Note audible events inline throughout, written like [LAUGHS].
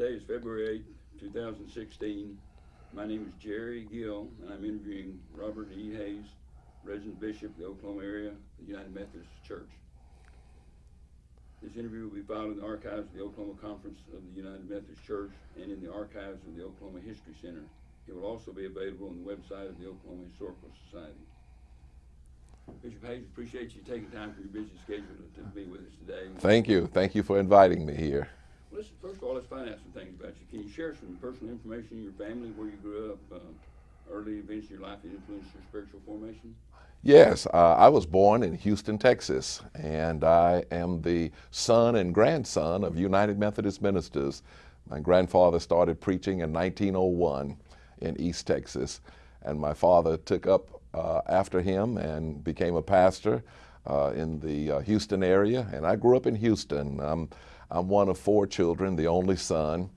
Today is February 8, 2016. My name is Jerry Gill, and I'm interviewing Robert E. Hayes, resident bishop of the Oklahoma area, the United Methodist Church. This interview will be filed in the archives of the Oklahoma Conference of the United Methodist Church and in the archives of the Oklahoma History Center. It will also be available on the website of the Oklahoma Historical Society. Bishop Hayes, appreciate you taking time from your busy schedule to, to be with us today. Thank you. Thank you for inviting me here. Listen, first of all, let's find out some things about you. Can you share some personal information in your family, where you grew up, uh, early events in your life that influenced your spiritual formation? Yes, uh, I was born in Houston, Texas, and I am the son and grandson of United Methodist ministers. My grandfather started preaching in 1901 in East Texas, and my father took up uh, after him and became a pastor uh, in the uh, Houston area. And I grew up in Houston. Um, I'm one of four children, the only son.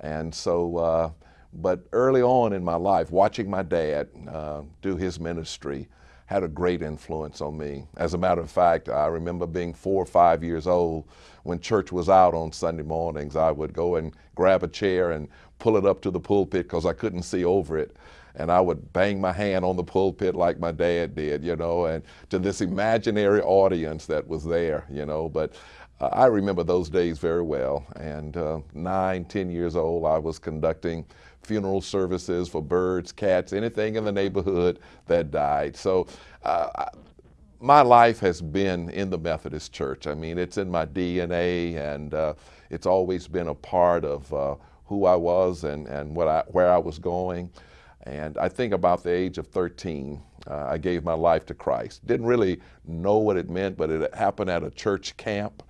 And so, uh, but early on in my life, watching my dad uh, do his ministry had a great influence on me. As a matter of fact, I remember being four or five years old when church was out on Sunday mornings. I would go and grab a chair and pull it up to the pulpit because I couldn't see over it and I would bang my hand on the pulpit like my dad did, you know, and to this imaginary audience that was there, you know. But I remember those days very well. And uh, nine, ten years old, I was conducting funeral services for birds, cats, anything in the neighborhood that died. So uh, my life has been in the Methodist Church. I mean, it's in my DNA, and uh, it's always been a part of uh, who I was and, and what I, where I was going. And I think about the age of 13, uh, I gave my life to Christ. Didn't really know what it meant, but it happened at a church camp.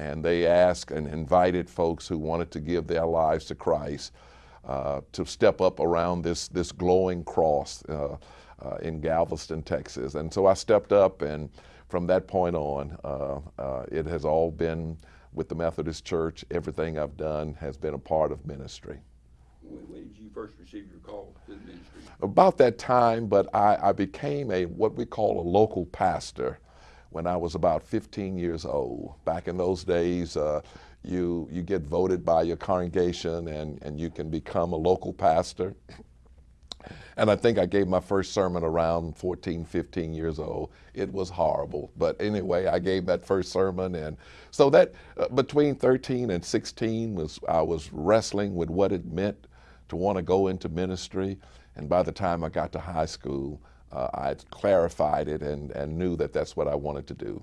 And they asked and invited folks who wanted to give their lives to Christ uh, to step up around this, this glowing cross uh, uh in Galveston, Texas. And so I stepped up, and from that point on, uh, uh, it has all been with the Methodist Church. Everything I've done has been a part of ministry. When, did you first receive your call to the ministry? About that time, but I, I became a what we call a local pastor when I was about 15 years old. Back in those days, uh, you, you get voted by your congregation and, and you can become a local pastor. And I think I gave my first sermon around 14, 15 years old. It was horrible. But anyway, I gave that first sermon. And so that uh, between 13 and 16 was, I was wrestling with what it meant to want to go into ministry. And by the time I got to high school, uh, I clarified it and, and knew that that's what I wanted to do.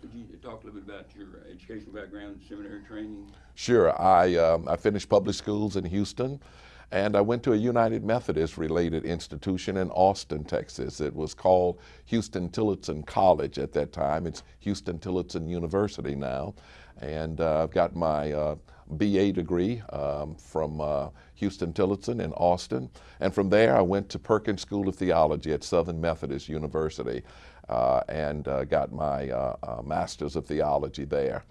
Could you talk a little bit about your educational background, seminary training? Sure. I, um, I finished public schools in Houston. And I went to a United Methodist related institution in Austin, Texas. It was called Huston Tillotson College at that time. It's Huston Tillotson University now. And uh, I've got my uh, BA degree um, from uh, Huston Tillotson in Austin. And from there, I went to Perkins School of Theology at Southern Methodist University uh, and uh, got my uh, Master's of Theology there.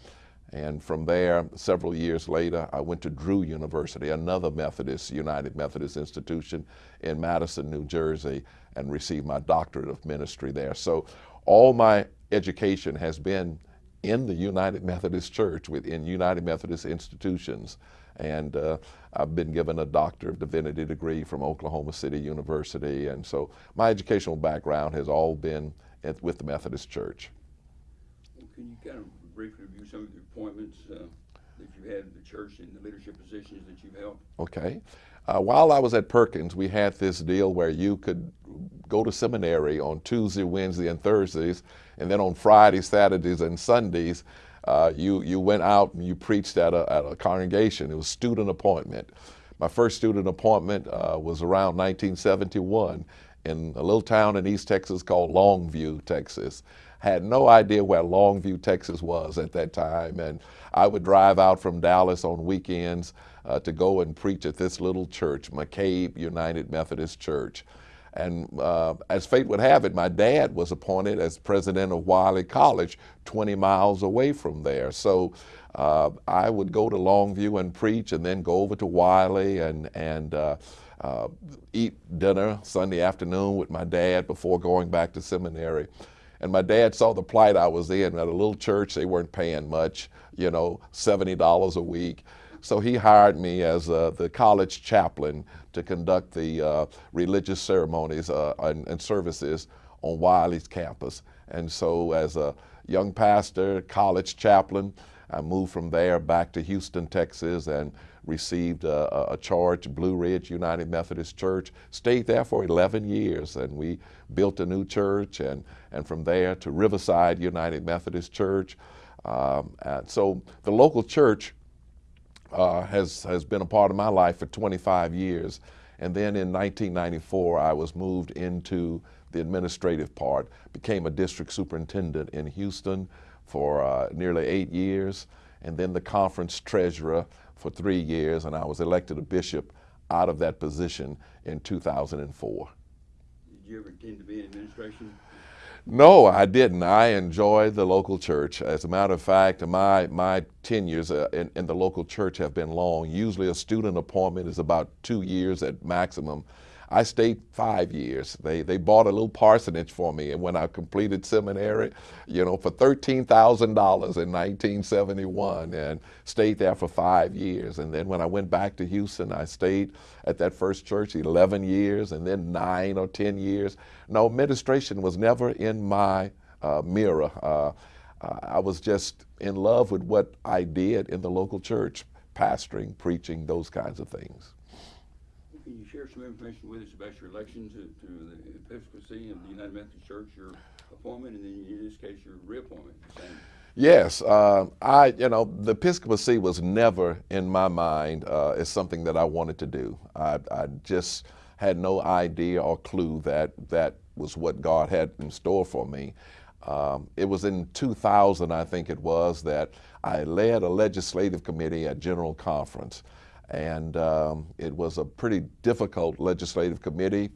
And from there, several years later, I went to Drew University, another Methodist, United Methodist institution in Madison, New Jersey, and received my doctorate of ministry there. So all my education has been in the United Methodist Church, within United Methodist institutions. And uh, I've been given a Doctor of Divinity degree from Oklahoma City University. And so my educational background has all been at, with the Methodist Church. Can you kind of briefly review some of the appointments uh, that you had in the church and the leadership positions that you've held? Okay. Uh, while I was at Perkins, we had this deal where you could go to seminary on Tuesday, Wednesday, and Thursdays, and then on Fridays, Saturdays, and Sundays, uh, you, you went out and you preached at a, at a congregation. It was student appointment. My first student appointment uh, was around 1971 in a little town in East Texas called Longview, Texas. Had no idea where Longview, Texas was at that time. And I would drive out from Dallas on weekends uh, to go and preach at this little church, McCabe United Methodist Church. And uh, as fate would have it, my dad was appointed as president of Wiley College, 20 miles away from there. So uh, I would go to Longview and preach and then go over to Wiley and, and uh, uh, eat dinner Sunday afternoon with my dad before going back to seminary. And my dad saw the plight I was in at a little church. They weren't paying much, you know, $70 a week. So he hired me as uh, the college chaplain to conduct the uh, religious ceremonies uh, and, and, services on Wiley's campus. And so, as a young pastor, college chaplain, I moved from there back to Houston, Texas, and received a, a, charge, Blue Ridge United Methodist Church. Stayed there for 11 years, and we built a new church, and, and from there to Riverside United Methodist Church. Um, so the local church uh, has, has been a part of my life for 25 years. And then in 1994, I was moved into the administrative part, became a district superintendent in Houston for uh, nearly eight years, and then the conference treasurer for three years, and I was elected a bishop out of that position in 2004. Did you ever intend to be in administration? No, I didn't. I enjoy the local church. As a matter of fact, my, my tenures uh, in, in the local church have been long. Usually a student appointment is about two years at maximum. I stayed five years. They, they bought a little parsonage for me and when I completed seminary, you know, for $13,000 in 1971 and stayed there for five years. And then when I went back to Houston, I stayed at that first church 11 years and then nine or 10 years. No, administration was never in my uh, mirror. Uh, I was just in love with what I did in the local church, pastoring, preaching, those kinds of things. Share some information with us about your election to, to the episcopacy of the United Methodist Church, your appointment, and then in this case, your reappointment? Yes, uh, I, you know, the episcopacy was never in my mind uh, as something that I wanted to do. I, I just had no idea or clue that that was what God had in store for me. Um, it was in 2000, I think it was, that I led a legislative committee at General Conference and um, it was a pretty difficult legislative committee.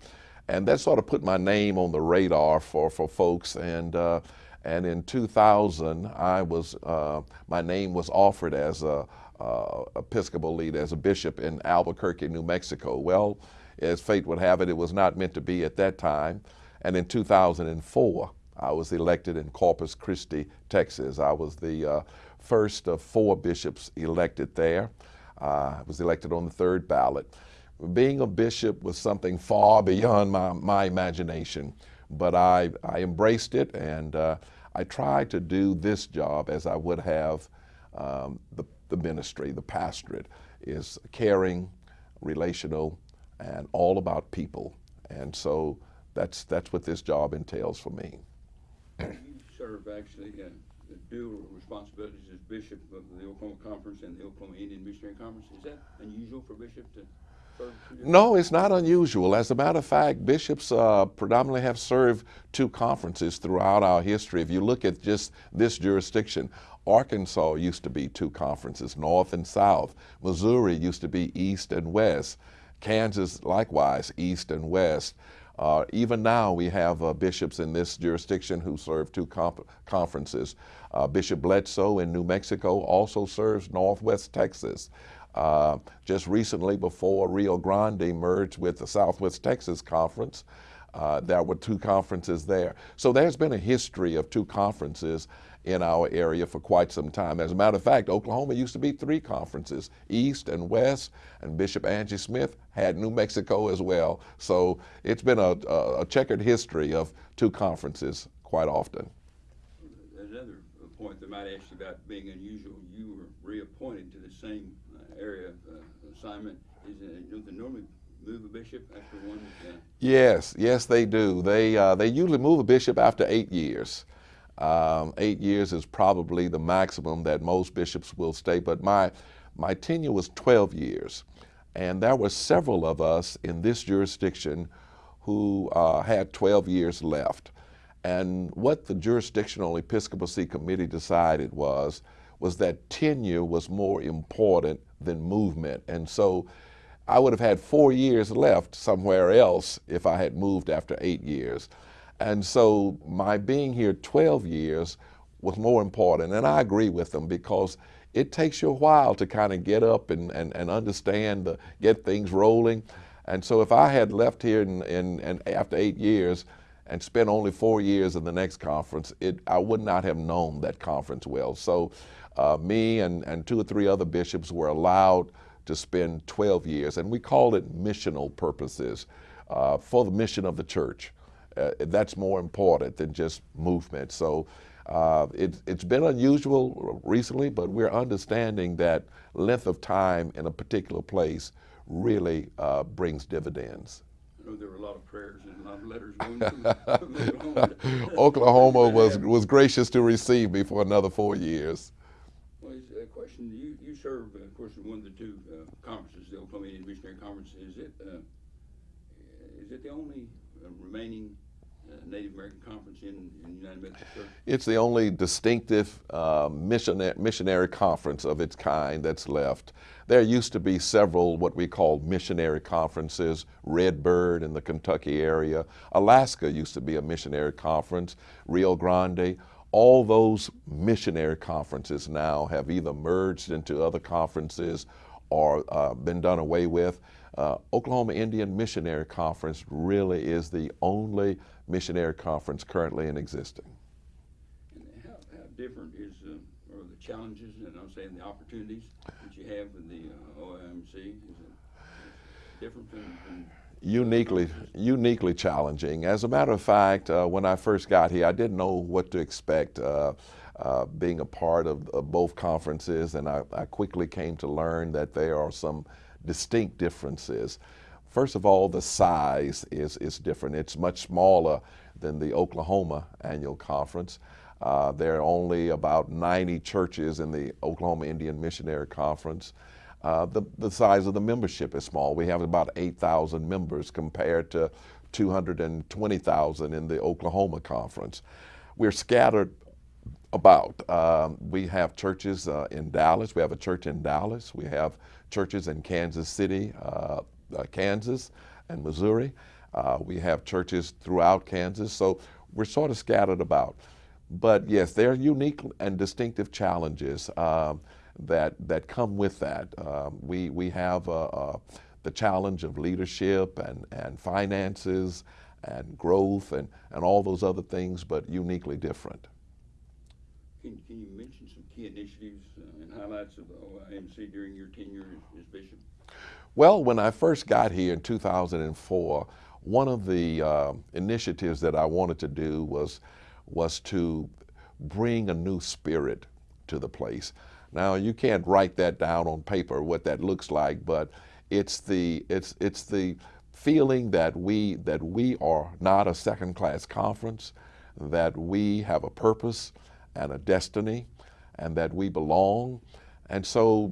And that sort of put my name on the radar for, for folks. And, uh, and in 2000, I was, uh, my name was offered as a, uh, Episcopal lead, as a bishop in Albuquerque, New Mexico. Well, as fate would have it, it was not meant to be at that time. And in 2004, I was elected in Corpus Christi, Texas. I was the uh, first of four bishops elected there. I was elected on the third ballot. Being a bishop was something far beyond my, my imagination, but I, I embraced it and uh, I tried to do this job as I would have um, the, the ministry, the pastorate, is caring, relational, and all about people. And so that's, that's what this job entails for me. You serve actually uh, dual responsibilities as bishop of the Oklahoma Conference and the Oklahoma Indian Missionary Conference. Is that unusual for bishop to serve? No, it's not unusual. As a matter of fact, bishops uh, predominantly have served two conferences throughout our history. If you look at just this jurisdiction, Arkansas used to be two conferences, North and South. Missouri used to be East and West. Kansas, likewise, East and West. Uh, even now, we have uh, bishops in this jurisdiction who serve two conferences. Uh, Bishop Bledsoe in New Mexico also serves Northwest Texas. Uh, just recently, before Rio Grande merged with the Southwest Texas Conference, uh, there were two conferences there. So there's been a history of two conferences in our area for quite some time. As a matter of fact, Oklahoma used to be three conferences, East and West, and Bishop Angie Smith had New Mexico as well. So it's been a, a checkered history of two conferences quite often. Another point that might ask you about being unusual, you were reappointed to the same uh, area uh, assignment. Is it, don't they normally move a bishop after one? Uh, yes, yes they do. They, uh, they usually move a bishop after eight years. Um, eight years is probably the maximum that most bishops will stay, but my, my tenure was 12 years. And there were several of us in this jurisdiction who uh, had 12 years left. And what the jurisdictional episcopacy committee decided was, was that tenure was more important than movement. And so I would have had four years left somewhere else if I had moved after eight years. And so my being here 12 years was more important. And I agree with them because it takes you a while to kind of get up and, and, and understand, the, get things rolling. And so if I had left here in, in, in, after eight years and spent only four years in the next conference, it, I would not have known that conference well. So uh, me and, and two or three other bishops were allowed to spend 12 years, and we called it missional purposes uh, for the mission of the church. Uh, that's more important than just movement. So uh, it, it's been unusual recently, but we're understanding that length of time in a particular place really uh, brings dividends. I know there were a lot of prayers and a lot of letters going from Oklahoma. [LAUGHS] Oklahoma was, was gracious to receive me for another four years. Well, a question, you, you serve, uh, of course, in one of the two uh, conferences, the Oklahoma Indian Missionary Conference. Is it, uh, is it the only uh, remaining Native American conference in, in United Methodist Church? It's the only distinctive uh, missionary, missionary conference of its kind that's left. There used to be several what we call missionary conferences, Redbird in the Kentucky area. Alaska used to be a missionary conference, Rio Grande. All those missionary conferences now have either merged into other conferences or uh, been done away with. Uh, Oklahoma Indian Missionary Conference really is the only missionary conference currently in existence. And how, how different is, uh, are the challenges, and I'm saying the opportunities that you have with the uh, OIMC? Is it different than, than uniquely uniquely challenging. As a matter of fact, uh, when I first got here, I didn't know what to expect. Uh, uh, being a part of, of, both conferences, and I, I, quickly came to learn that there are some distinct differences. First of all, the size is, is different. It's much smaller than the Oklahoma annual conference. Uh, there are only about 90 churches in the Oklahoma Indian Missionary Conference. Uh, the, the size of the membership is small. We have about 8,000 members compared to 220,000 in the Oklahoma Conference. We're scattered about. Um, we have churches uh, in Dallas. We have a church in Dallas. We have churches in Kansas City, uh, uh, Kansas, and Missouri. Uh, we have churches throughout Kansas. So we're sort of scattered about. But yes, there are unique and distinctive challenges um, that, that come with that. Um, we, we have uh, uh, the challenge of leadership and, and finances and growth and, and all those other things, but uniquely different. Can, can you mention some key initiatives and highlights of OIMC during your tenure as, as bishop? Well, when I first got here in 2004, one of the uh, initiatives that I wanted to do was, was to bring a new spirit to the place. Now, you can't write that down on paper, what that looks like, but it's the, it's, it's the feeling that we, that we are not a second-class conference, that we have a purpose and a destiny, and that we belong. And so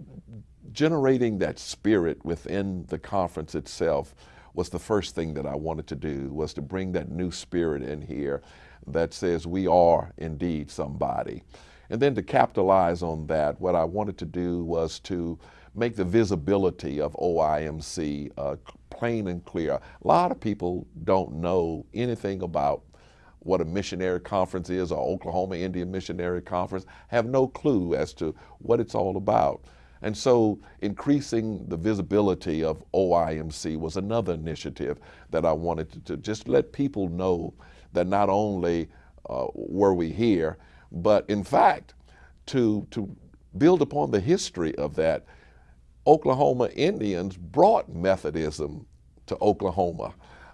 generating that spirit within the conference itself was the first thing that I wanted to do, was to bring that new spirit in here that says we are indeed somebody. And then to capitalize on that, what I wanted to do was to make the visibility of OIMC uh, plain and clear. A lot of people don't know anything about what a missionary conference is or Oklahoma Indian Missionary Conference, have no clue as to what it's all about. And so increasing the visibility of OIMC was another initiative that I wanted to, to just let people know that not only uh, were we here, but in fact, to, to build upon the history of that, Oklahoma Indians brought Methodism to Oklahoma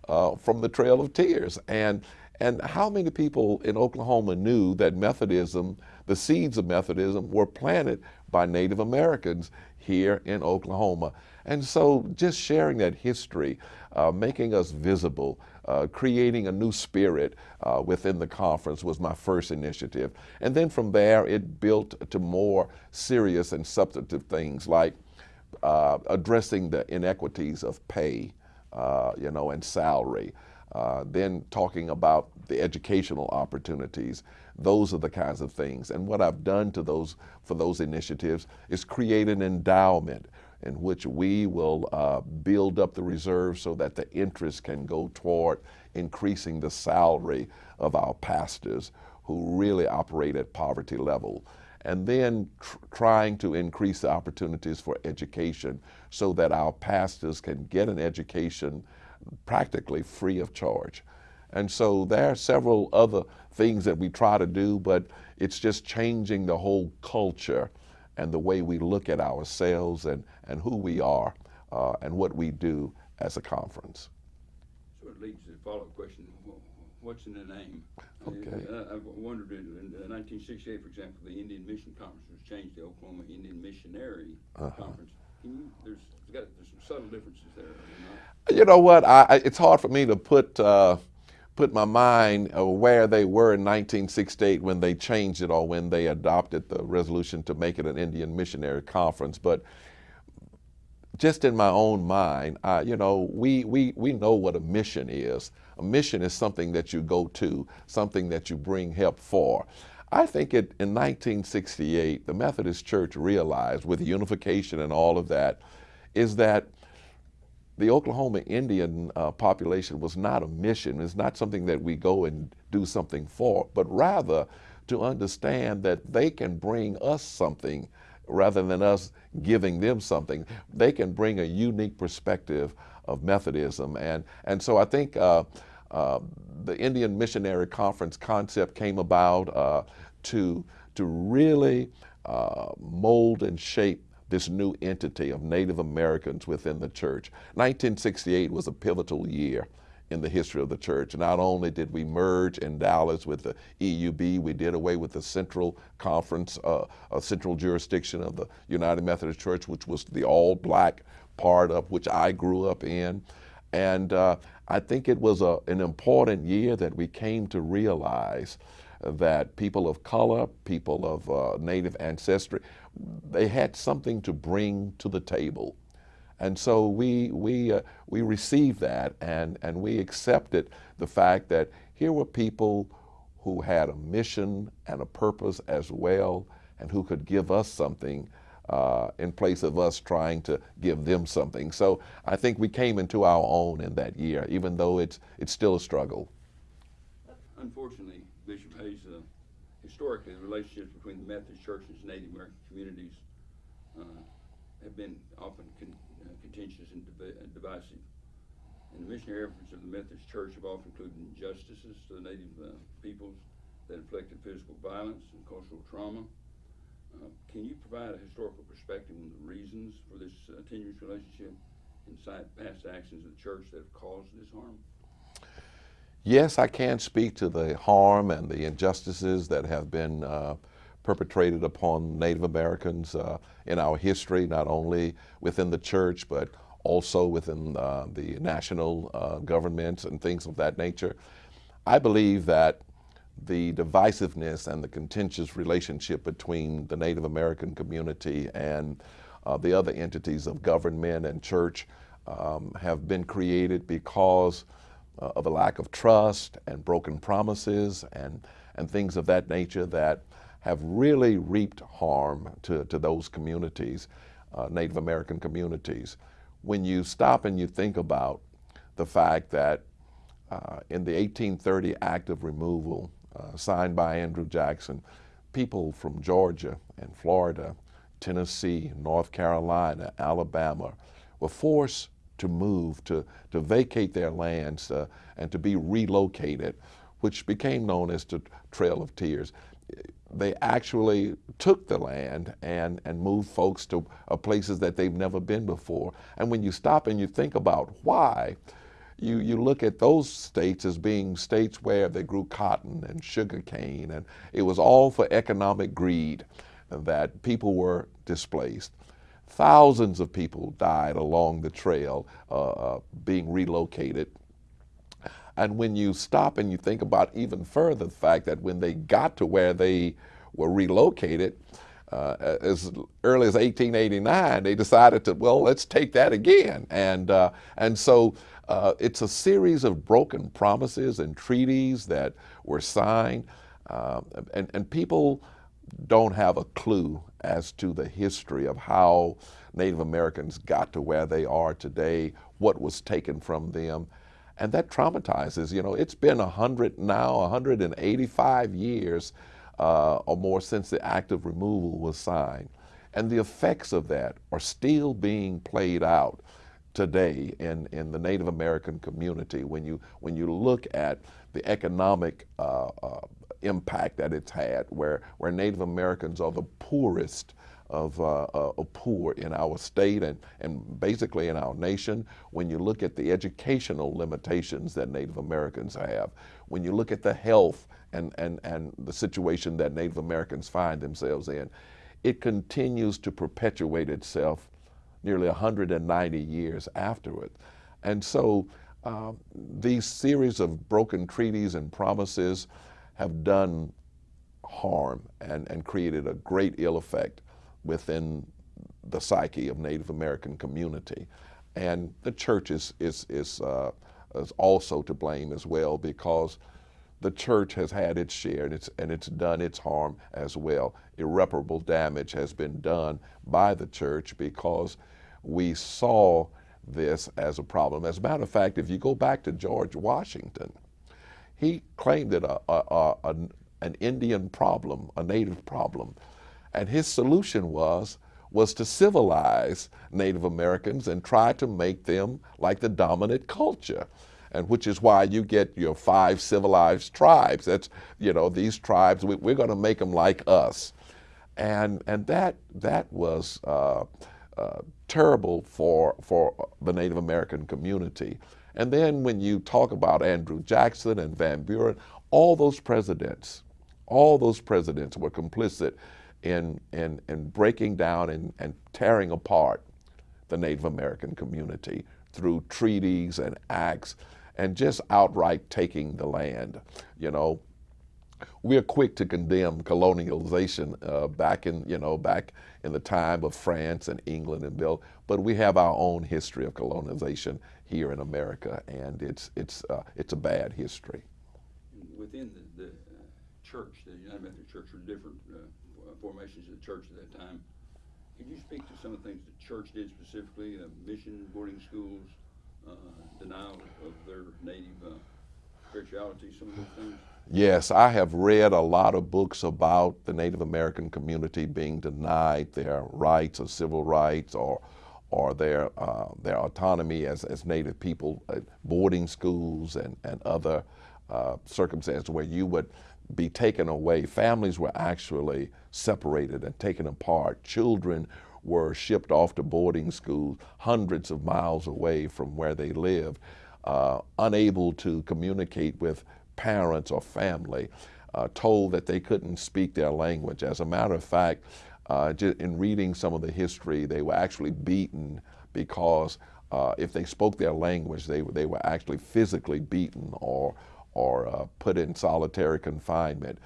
uh, from the Trail of Tears. And, and how many people in Oklahoma knew that Methodism, the seeds of Methodism, were planted by Native Americans here in Oklahoma? And so just sharing that history, uh, making us visible, uh, creating a new spirit uh, within the conference was my first initiative. And then from there, it built to more serious and substantive things like uh, addressing the inequities of pay, uh, you know, and salary. Uh, then talking about the educational opportunities. Those are the kinds of things. And what I've done to those for those initiatives is create an endowment in which we will uh, build up the reserves so that the interest can go toward increasing the salary of our pastors who really operate at poverty level. And then tr trying to increase the opportunities for education so that our pastors can get an education practically free of charge. And so there are several other things that we try to do, but it's just changing the whole culture and the way we look at ourselves and, and who we are uh, and what we do as a conference. So it leads to the follow-up question, what's in the name? Okay. Uh, I've wondered, in in 1968, for example, the Indian Mission Conference was changed to Oklahoma Indian Missionary Uh-huh. Conference. Can you, there's, there's got, there's some subtle differences there, are there not? You know what? I, I, it's hard for me to put uh, put my mind where they were in 1968 when they changed it or when they adopted the resolution to make it an Indian Missionary Conference. But just in my own mind, uh, you know, we, we, we know what a mission is. A mission is something that you go to, something that you bring help for. I think it, in 1968, the Methodist Church realized, with unification and all of that, is that the Oklahoma Indian uh, population was not a mission. It's not something that we go and do something for, but rather to understand that they can bring us something rather than us giving them something. They can bring a unique perspective of Methodism. And, and so I think uh, uh, the Indian Missionary Conference concept came about uh, to, to really uh, mold and shape this new entity of Native Americans within the church. 1968 was a pivotal year in the history of the church. Not only did we merge in Dallas with the EUB, we did away with the central conference, uh, a central jurisdiction of the United Methodist Church, which was the all black part of which I grew up in. And uh, I think it was a, an important year that we came to realize that people of color, people of uh, native ancestry, they had something to bring to the table. And so we, we, uh, we received that and, and we accepted the fact that here were people who had a mission and a purpose as well and who could give us something uh, in place of us trying to give them something. So I think we came into our own in that year, even though it's, it's still a struggle. Unfortunately, Bishop Hayes, uh, historically, the relationships between the Methodist Church and Native American communities uh, have been often con- uh, contentious and uh, divisive. And the missionary efforts of the Methodist Church have often included injustices to the Native uh, peoples that inflicted physical violence and cultural trauma. Uh, can you provide a historical perspective on the reasons for this uh, tenuous relationship and cite past actions of the church that have caused this harm? Yes, I can speak to the harm and the injustices that have been perpetrated upon Native Americans uh, in our history, not only within the church, but also within uh, the national uh, governments and things of that nature. I believe that the divisiveness and the contentious relationship between the Native American community and uh, the other entities of government and church um, have been created because uh, of a lack of trust and broken promises and, and things of that nature that have really reaped harm to, to those communities, uh, Native American communities. When you stop and you think about the fact that uh, in the 1830 Act of Removal, uh, signed by Andrew Jackson, people from Georgia and Florida, Tennessee, North Carolina, Alabama were forced to move, to, to vacate their lands, uh, and to be relocated, which became known as the Trail of Tears. They actually took the land and, and moved folks to uh, places that they've never been before. And when you stop and you think about why, you, you look at those states as being states where they grew cotton and sugar cane, and it was all for economic greed that people were displaced. Thousands of people died along the trail uh, uh, being relocated. And when you stop and you think about even further the fact that when they got to where they were relocated, uh, as early as 1889, they decided to, well, let's take that again. And, uh, and so uh, it's a series of broken promises and treaties that were signed. Uh, and, and people don't have a clue as to the history of how Native Americans got to where they are today, what was taken from them. And that traumatizes, you know, it's been 100 now, 185 years uh, or more since the act of removal was signed. And the effects of that are still being played out today in, in the Native American community when you, when you look at the economic uh, uh, impact that it's had, where, where Native Americans are the poorest of, uh, poor in our state and, and basically in our nation. When you look at the educational limitations that Native Americans have, when you look at the health and, and, and the situation that Native Americans find themselves in, it continues to perpetuate itself nearly 190 years afterward. And so uh, these series of broken treaties and promises have done harm and, and created a great ill effect within the psyche of Native American community. And the church is, is, is, uh, is also to blame as well because the church has had its share and it's, and it's done its harm as well. Irreparable damage has been done by the church because we saw this as a problem. As a matter of fact, if you go back to George Washington, he claimed it a, a, a, an Indian problem, a native problem. And his solution was, was to civilize Native Americans and try to make them like the dominant culture. And which is why you get your five civilized tribes. That's, you know, these tribes, we, are going to make them like us. And, and that, that was uh, uh, terrible for, for the Native American community. And then when you talk about Andrew Jackson and Van Buren, all those presidents, all those presidents were complicit in, in, in breaking down and, and tearing apart the Native American community through treaties and acts and just outright taking the land. You know, we're quick to condemn colonialization uh, back in, you know, back in the time of France and England and Bill, but we have our own history of colonization here in America, and it's, it's, uh, it's a bad history. Within the, the uh, church, the United Methodist Church, are different uh, formations of the church at that time. Could you speak to some of the things the church did specifically, mission, boarding schools, uh, denial of their native uh, spirituality, some of those things? Yes, I have read a lot of books about the Native American community being denied their rights or civil rights or or their uh, their autonomy as, as Native people, uh, boarding schools and, and other uh, circumstances where you would be taken away. Families were actually separated and taken apart. Children were shipped off to boarding schools hundreds of miles away from where they lived, uh, unable to communicate with parents or family, uh, told that they couldn't speak their language. As a matter of fact, uh, in reading some of the history, they were actually beaten because uh, if they spoke their language, they, they were actually physically beaten or, or uh, put in solitary confinement.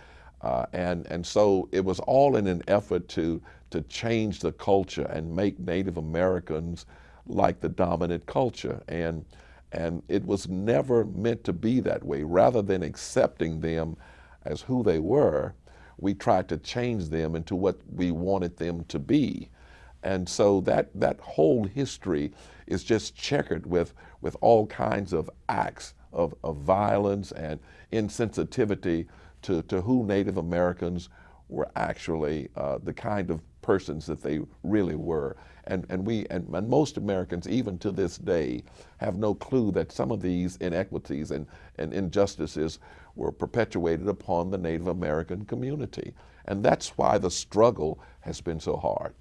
Uh, and, and so it was all in an effort to, to change the culture and make Native Americans like the dominant culture. And, and it was never meant to be that way. Rather than accepting them as who they were, we tried to change them into what we wanted them to be. And so that, that whole history is just checkered with, with all kinds of acts of, of violence and insensitivity to, to who Native Americans were actually uh, the kind of persons that they really were. And, and we and, and, most Americans, even to this day, have no clue that some of these inequities and, and injustices were perpetuated upon the Native American community. And that's why the struggle has been so hard.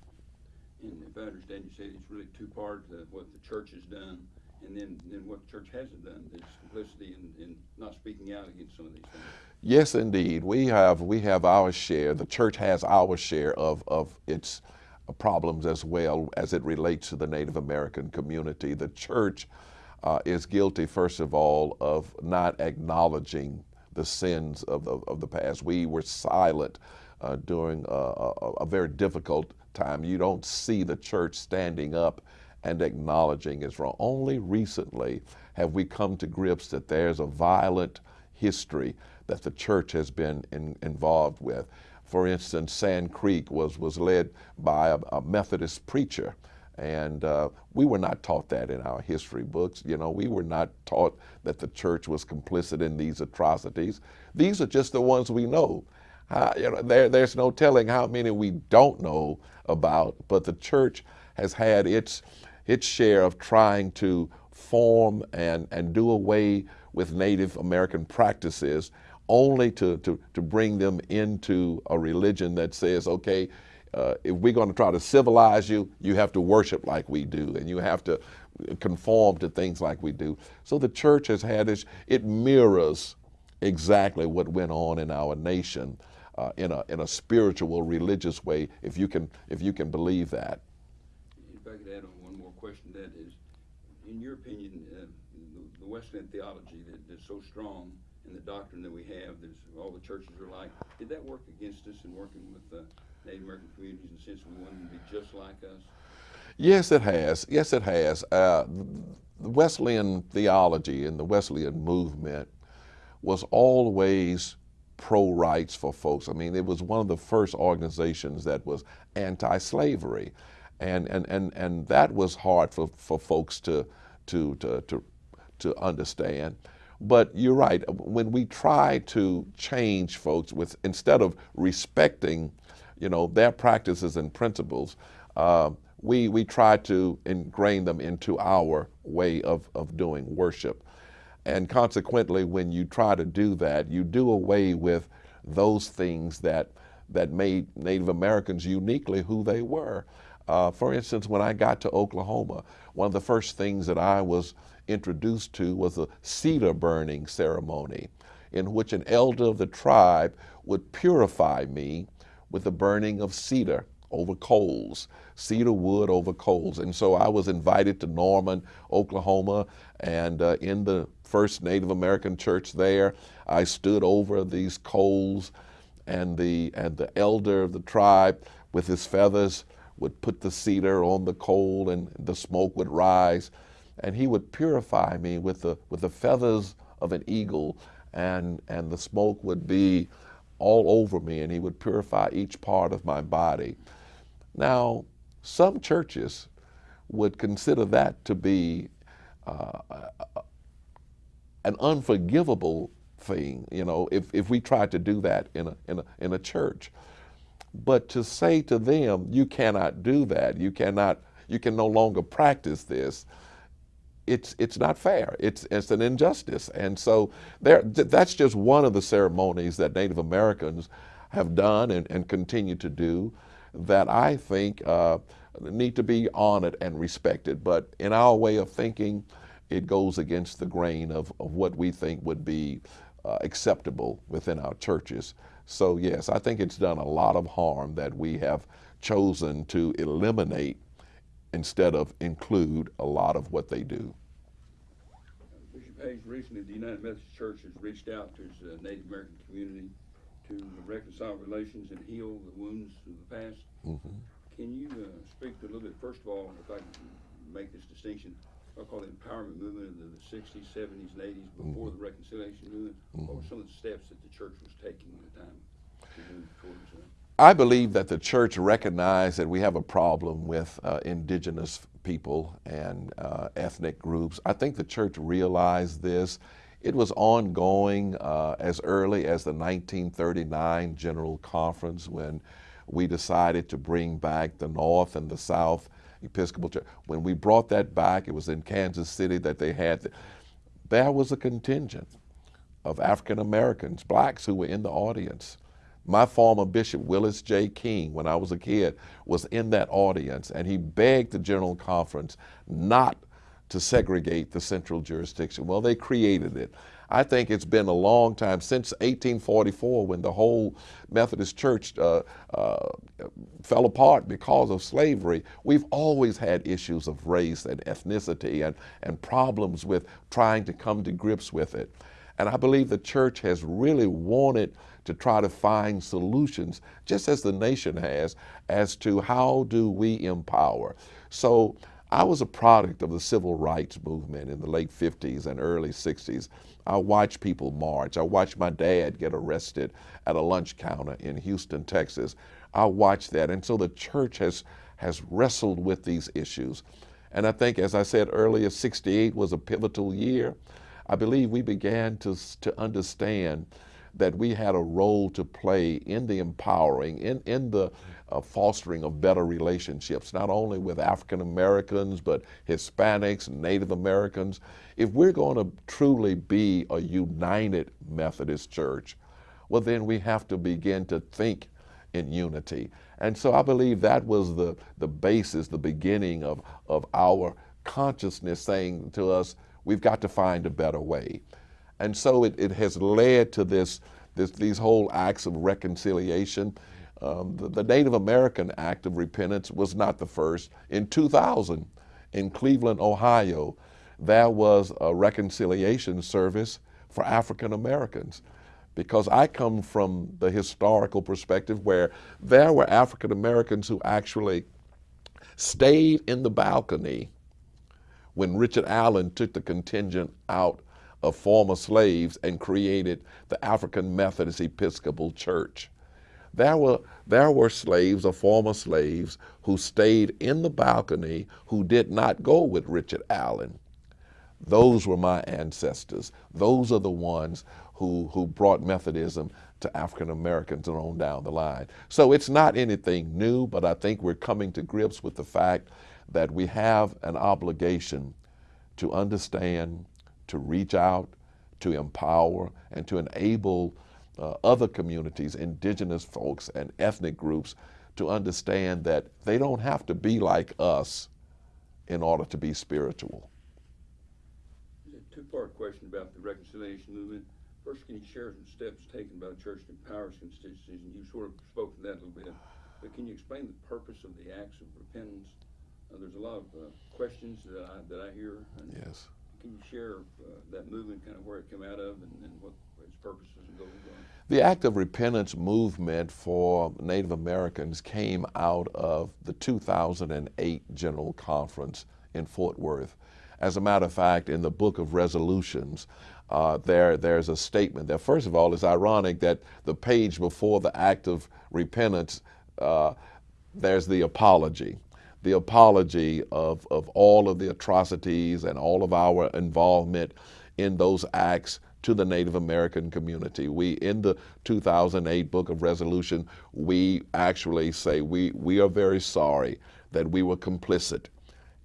And if I understand you say it's really two parts, what the church has done and then, then what the church hasn't done, this complicity in, in not speaking out against some of these things. Yes, indeed. We have, we have our share, the church has our share of, of its problems as well as it relates to the Native American community. The church uh, is guilty, first of all, of not acknowledging the sins of, of, of the past. We were silent uh, during a, a, a very difficult time. You don't see the church standing up and acknowledging wrong. Only recently have we come to grips that there's a violent history that the church has been in, involved with. For instance, Sand Creek was, was led by a, a Methodist preacher. And uh, we were not taught that in our history books. You know, we were not taught that the church was complicit in these atrocities. These are just the ones we know. Uh, you know there, there's no telling how many we don't know about, but the church has had its, its share of trying to form and, and do away with Native American practices only to, to, to bring them into a religion that says, okay, uh, if we're going to try to civilize you, you have to worship like we do, and you have to conform to things like we do. So the church has had this, it mirrors exactly what went on in our nation uh, in, a, in a spiritual, religious way, if you can, if you can believe that. If I could add on one more question, that is, in your opinion, uh, the, Wesleyan theology that, that's so strong and the doctrine that we have, there's all the churches are like, did that work against us in working with Native American communities in the sense we want them to be just like us? Yes, it has. Yes, it has. Uh, the Wesleyan theology and the Wesleyan movement was always pro rights for folks. I mean, it was one of the first organizations that was anti slavery. And, and, and, and that was hard for, for folks to, to, to, to, to understand. But you're right, when we try to change folks with, instead of respecting, you know, their practices and principles, uh, we, we try to ingrain them into our way of, of doing worship. And consequently, when you try to do that, you do away with those things that, that made Native Americans uniquely who they were. Uh, for instance, when I got to Oklahoma, one of the first things that I was introduced to was a cedar burning ceremony in which an elder of the tribe would purify me with the burning of cedar over coals, cedar wood over coals. And so I was invited to Norman, Oklahoma, and uh, in the first Native American church there, I stood over these coals, and the, and the elder of the tribe with his feathers would put the cedar on the coal and the smoke would rise. And he would purify me with the, with the feathers of an eagle, and, and the smoke would be all over me, and he would purify each part of my body. Now, some churches would consider that to be uh, an unforgivable thing, you know, if, if we tried to do that in a, in, a, in a church. But to say to them, you cannot do that, you cannot, you can no longer practice this, it's, it's not fair. It's, it's an injustice. And so there, that's just one of the ceremonies that Native Americans have done and, and continue to do that I think uh, need to be honored and respected. But in our way of thinking, it goes against the grain of, of what we think would be uh, acceptable within our churches. So yes, I think it's done a lot of harm that we have chosen to eliminate instead of include a lot of what they do. Bishop Hayes, recently the United Methodist Church has reached out to its uh, Native American community to reconcile relations and heal the wounds of the past. Mm-hmm. Can you uh, speak a little bit, first of all, if I can make this distinction, I call the empowerment movement in the 60s, 70s, and 80s before Mm-hmm. the reconciliation movement? What were some of the steps that the church was taking at the time to move towards that? I believe that the church recognized that we have a problem with uh, indigenous people and uh, ethnic groups. I think the church realized this. It was ongoing uh, as early as the 1939 General Conference when we decided to bring back the North and the South Episcopal Church. When we brought that back, it was in Kansas City that they had, the, there was a contingent of African Americans, blacks who were in the audience. My former bishop, Willis J. King, when I was a kid, was in that audience and he begged the General Conference not to segregate the central jurisdiction. Well, they created it. I think it's been a long time since 1844 when the whole Methodist Church uh, uh, fell apart because of slavery. We've always had issues of race and ethnicity and, and problems with trying to come to grips with it. And I believe the church has really wanted to try to find solutions, just as the nation has, as to how do we empower. So I was a product of the civil rights movement in the late 50s and early 60s. I watched people march. I watched my dad get arrested at a lunch counter in Houston, Texas. I watched that. And so the church has, has wrestled with these issues. And I think, as I said earlier, 68 was a pivotal year. I believe we began to, to understand that we had a role to play in the empowering, in, in the uh, fostering of better relationships, not only with African Americans, but Hispanics, Native Americans. If we're going to truly be a united Methodist church, well, then we have to begin to think in unity. And so I believe that was the, the basis, the beginning of, of our consciousness saying to us, we've got to find a better way. And so it, it has led to this, this, these whole acts of reconciliation. Um, the, the Native American Act of Repentance was not the first. In 2000, in Cleveland, Ohio, there was a reconciliation service for African Americans because I come from the historical perspective where there were African Americans who actually stayed in the balcony when Richard Allen took the contingent out of former slaves and created the African Methodist Episcopal Church. There were, there were slaves or former slaves who stayed in the balcony who did not go with Richard Allen. Those were my ancestors. Those are the ones who, who brought Methodism to African Americans and on down the line. So it's not anything new, but I think we're coming to grips with the fact that we have an obligation to understand, to reach out, to empower, and to enable uh, other communities, indigenous folks and ethnic groups to understand that they don't have to be like us in order to be spiritual. A two-part question about the reconciliation movement. First, can you share some steps taken by the church to empower its constituencies? And you sort of spoke to that a little bit, but can you explain the purpose of the acts of repentance? Uh, there's a lot of uh, questions that I that I hear. And yes. Can you share uh, that movement, kind of where it came out of, and, and what its purposes and goals are? The act of repentance movement for Native Americans came out of the 2008 General Conference in Fort Worth. As a matter of fact, in the book of resolutions, uh, there, there's a statement that, first of all, it's ironic that the page before the act of repentance, uh, there's the apology. The apology of, of all of the atrocities and all of our involvement in those acts to the Native American community. We, in the 2008 Book of Resolution, we actually say we, we are very sorry that we were complicit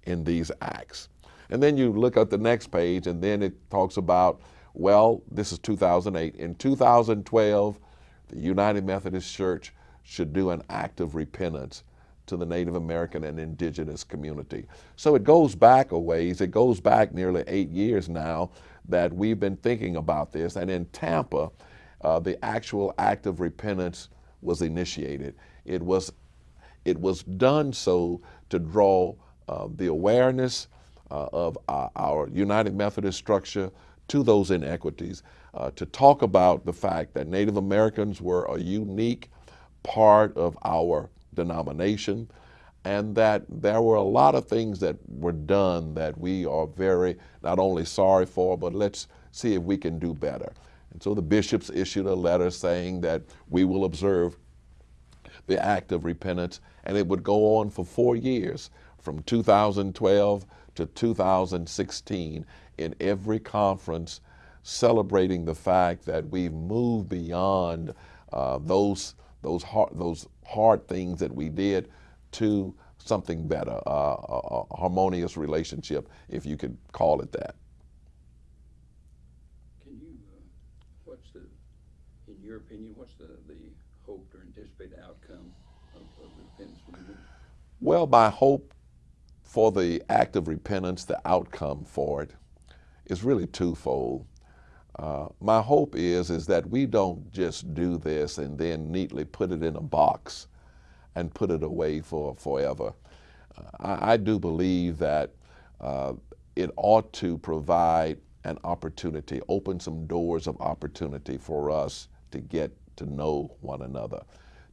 in these acts. And then you look at the next page, and then it talks about well, this is 2008. In 2012, the United Methodist Church should do an act of repentance to the Native American and indigenous community. So it goes back a ways. It goes back nearly eight years now that we've been thinking about this. And in Tampa, uh, the actual act of repentance was initiated. It was, it was done so to draw uh, the awareness uh, of our, our United Methodist structure to those inequities, uh, to talk about the fact that Native Americans were a unique part of our denomination and that there were a lot of things that were done that we are very not only sorry for, but let's see if we can do better. And so the bishops issued a letter saying that we will observe the act of repentance, and it would go on for four years from 2012 to 2016 in every conference celebrating the fact that we've moved beyond uh, those, those, hard, those hard things that we did to something better, uh, a, a, harmonious relationship, if you could call it that. Can you, uh, what's the, in your opinion, what's the, the hoped or anticipated outcome of, of the repentance movement? Well, by hope for the act of repentance, the outcome for it, is really twofold. Uh, my hope is is that we don't just do this and then neatly put it in a box and put it away for forever. Uh, I, I, do believe that uh, it ought to provide an opportunity, open some doors of opportunity for us to get to know one another,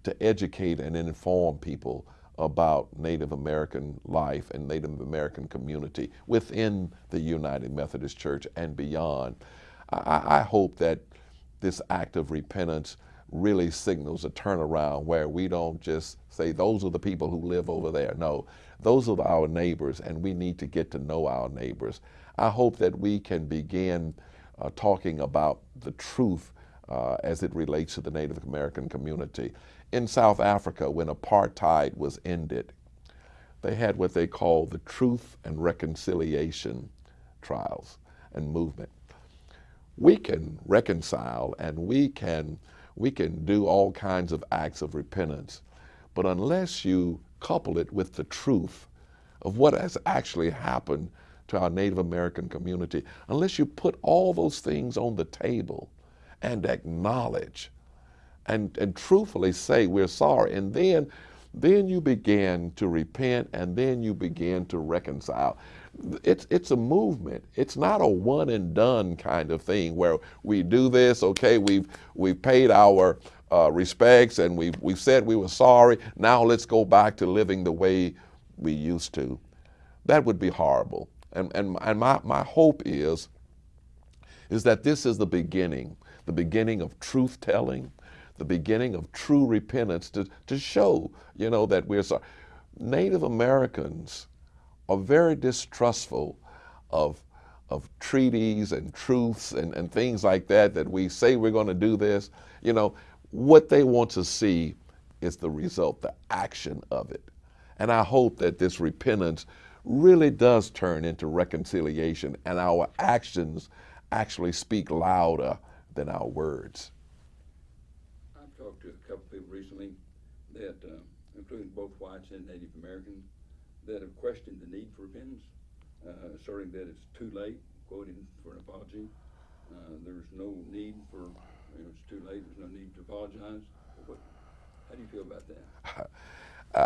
to educate and inform people about Native American life and Native American community within the United Methodist Church and beyond. I, I hope that this act of repentance really signals a turnaround where we don't just say those are the people who live over there. No, those are our neighbors and we need to get to know our neighbors. I hope that we can begin uh, talking about the truth uh, as it relates to the Native American community. In South Africa, when apartheid was ended, they had what they called the Truth and Reconciliation trials and movement. We can reconcile and we can, we can do all kinds of acts of repentance, but unless you couple it with the truth of what has actually happened to our Native American community, unless you put all those things on the table and acknowledge and, and truthfully say we're sorry, and then then you begin to repent and then you begin to reconcile. It's, it's a movement. It's not a one and done kind of thing where we do this, okay, we've, we've paid our uh, respects and we've, we've said we were sorry, now let's go back to living the way we used to. That would be horrible. And, and, and my, my hope is, is that this is the beginning, the beginning of truth telling, the beginning of true repentance to, to show, you know, that we're sorry. Native Americans are very distrustful of, of treaties and truths and, and things like that, that we say we're going to do this. You know, what they want to see is the result, the action of it. And I hope that this repentance really does turn into reconciliation and our actions actually speak louder than our words. I've talked to a couple people recently that, uh, including both whites and Native Americans, that have questioned the need for repentance, uh, asserting that it's too late, quoting for an apology. Uh, there's no need for, you know, it's too late, there's no need to apologize. What, how do you feel about that? [LAUGHS]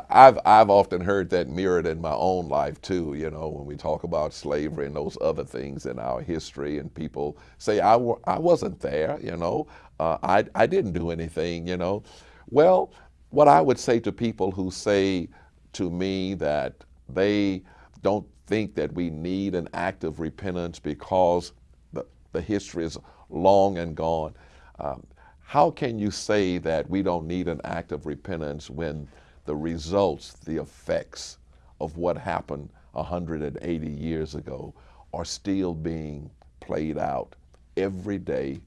I've, I've often heard that mirrored in my own life too, you know, when we talk about slavery and those other things in our history, and people say, I, I wasn't there, you know, uh, I, I didn't do anything, you know. Well, what I would say to people who say to me that they don't think that we need an act of repentance because the, the history is long and gone, um, how can you say that we don't need an act of repentance when the results, the effects of what happened 180 years ago are still being played out every day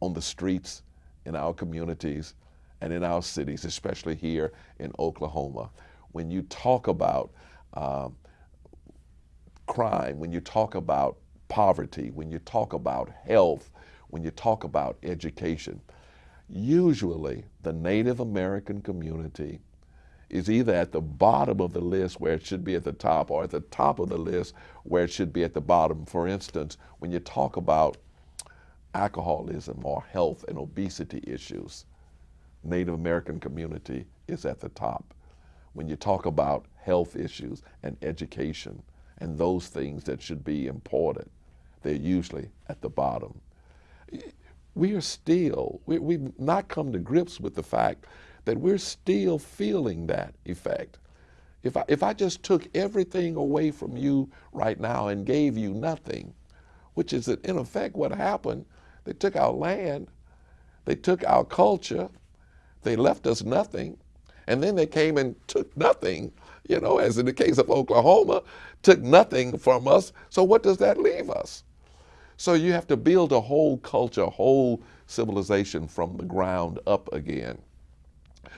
on the streets in our communities and in our cities, especially here in Oklahoma. When you talk about um, crime, when you talk about poverty, when you talk about health, when you talk about education, usually the Native American community is either at the bottom of the list where it should be at the top or at the top of the list where it should be at the bottom. For instance, when you talk about alcoholism or health and obesity issues, Native American community is at the top. When you talk about health issues and education and those things that should be important, they're usually at the bottom. We are still, we, we've not come to grips with the fact that we're still feeling that effect. If I, if I just took everything away from you right now and gave you nothing, which is in effect what happened, they took our land, they took our culture, they left us nothing, and then they came and took nothing, you know, as in the case of Oklahoma, took nothing from us. So what does that leave us? So you have to build a whole culture, a whole civilization from the ground up again.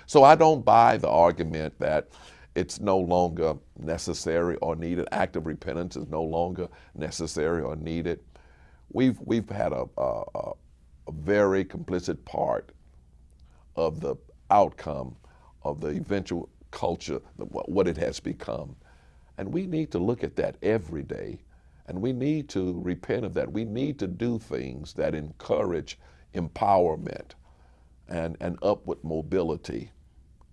So I don't buy the argument that it's no longer necessary or needed. Active repentance is no longer necessary or needed. We've, we've had a, a, a very complicit part of the outcome of the eventual culture, what it has become. And we need to look at that every day. And we need to repent of that. We need to do things that encourage empowerment and, and upward mobility.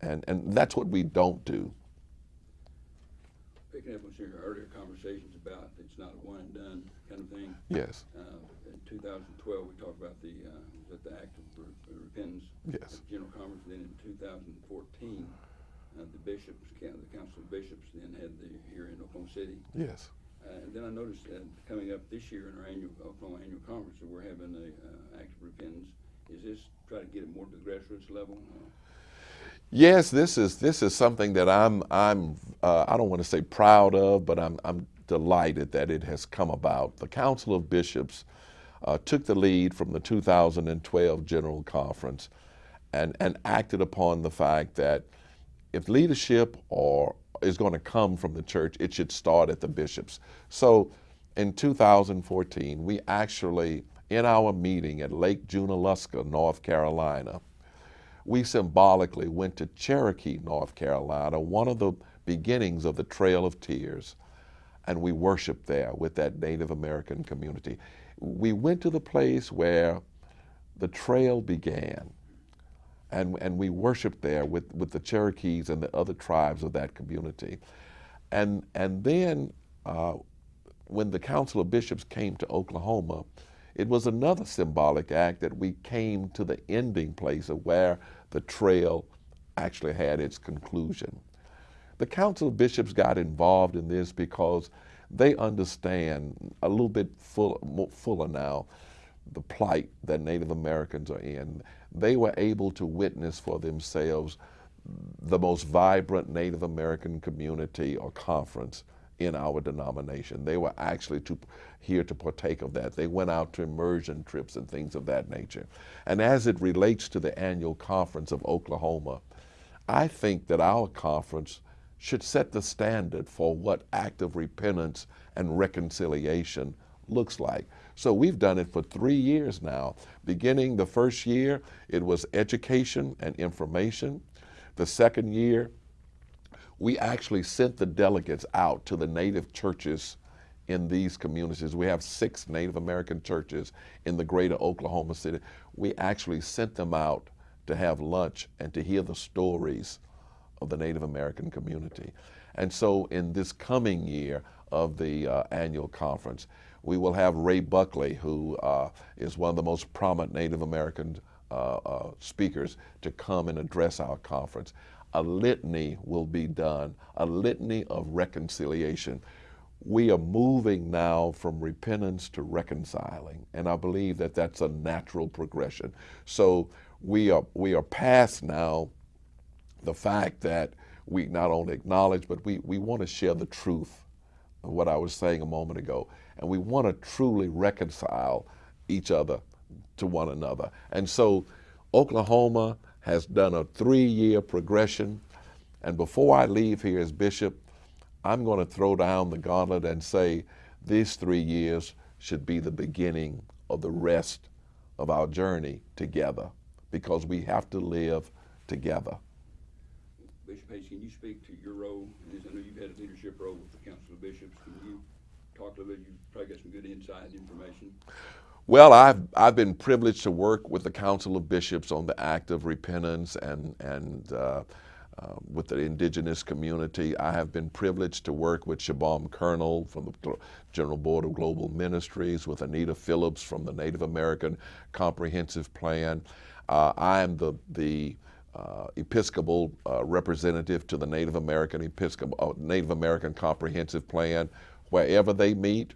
And, and that's what we don't do. Picking up on some of your earlier conversations about it's not a one and done kind of thing. Yes. Uh, in 2012, we talked about the, uh, was the act of re- repentance. Yes. at General Conference. Then in 2014, uh, the bishops, the Council of Bishops, then had the here in Oklahoma City. Yes. Uh, and then I noticed that coming up this year in our annual Oklahoma annual conference, that we're having a uh, act of repentance. Is this try to get it more to the grassroots level? Yes, this is this is something that I'm I'm uh, I don't want to say proud of, but I'm I'm delighted that it has come about. The Council of Bishops uh, took the lead from the 2012 General Conference and, and acted upon the fact that if leadership or is going to come from the church, it should start at the bishops. So in 2014, we actually, in our meeting at Lake Junaluska, North Carolina, we symbolically went to Cherokee, North Carolina, one of the beginnings of the Trail of Tears, and we worshiped there with that Native American community. We went to the place where the trail began, and, and we worshiped there with, with the Cherokees and the other tribes of that community. And, and then uh, when the Council of Bishops came to Oklahoma, it was another symbolic act that we came to the ending place of where the trail actually had its conclusion. The Council of Bishops got involved in this because they understand a little bit full, fuller now the plight that Native Americans are in. They were able to witness for themselves the most vibrant Native American community or conference in our denomination. They were actually to, here to partake of that. They went out to immersion trips and things of that nature. And as it relates to the annual conference of Oklahoma, I think that our conference should set the standard for what act of repentance and reconciliation looks like. So we've done it for three years now. Beginning the first year, it was education and information. The second year, we actually sent the delegates out to the native churches in these communities. We have six Native American churches in the greater Oklahoma City. We actually sent them out to have lunch and to hear the stories of the Native American community. And so in this coming year of the uh, annual conference, we will have Ray Buckley, who uh, is one of the most prominent Native American uh, uh, speakers, to come and address our conference. A litany will be done, a litany of reconciliation. We are moving now from repentance to reconciling, and I believe that that's a natural progression. So we are, we are past now the fact that we not only acknowledge, but we, we want to share the truth of what I was saying a moment ago and we want to truly reconcile each other to one another. And so Oklahoma has done a three-year progression, and before I leave here as bishop, I'm going to throw down the gauntlet and say these three years should be the beginning of the rest of our journey together because we have to live together. Bishop Hayes, can you speak to your role? I know you've had a leadership role with the Council of Bishops. Can you talk a little bit? You've probably got some good inside information. Well, I've, I've been privileged to work with the Council of Bishops on the act of repentance and, and uh, uh, with the indigenous community. I have been privileged to work with Shabam Colonel from the General Board of Global Ministries, with Anita Phillips from the Native American Comprehensive Plan. Uh, I am the, the uh, Episcopal uh, representative to the Native American Episcopal uh, Native American Comprehensive Plan, Wherever they meet,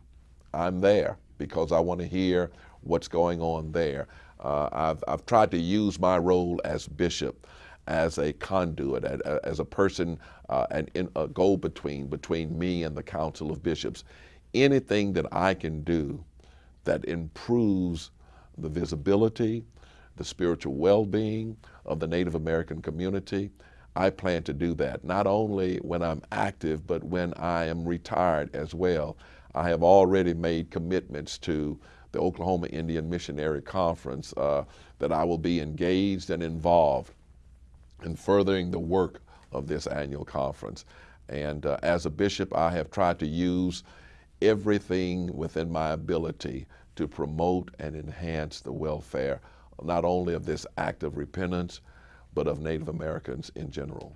I'm there because I want to hear what's going on there. Uh, I've, I've tried to use my role as bishop as a conduit, as a person, uh, and in a go-between between me and the Council of Bishops. Anything that I can do that improves the visibility, the spiritual well-being of the Native American community, I plan to do that, not only when I'm active, but when I am retired as well. I have already made commitments to the Oklahoma Indian Missionary Conference uh, that I will be engaged and involved in furthering the work of this annual conference. And uh, as a bishop, I have tried to use everything within my ability to promote and enhance the welfare not only of this act of repentance, but of Native Americans in general.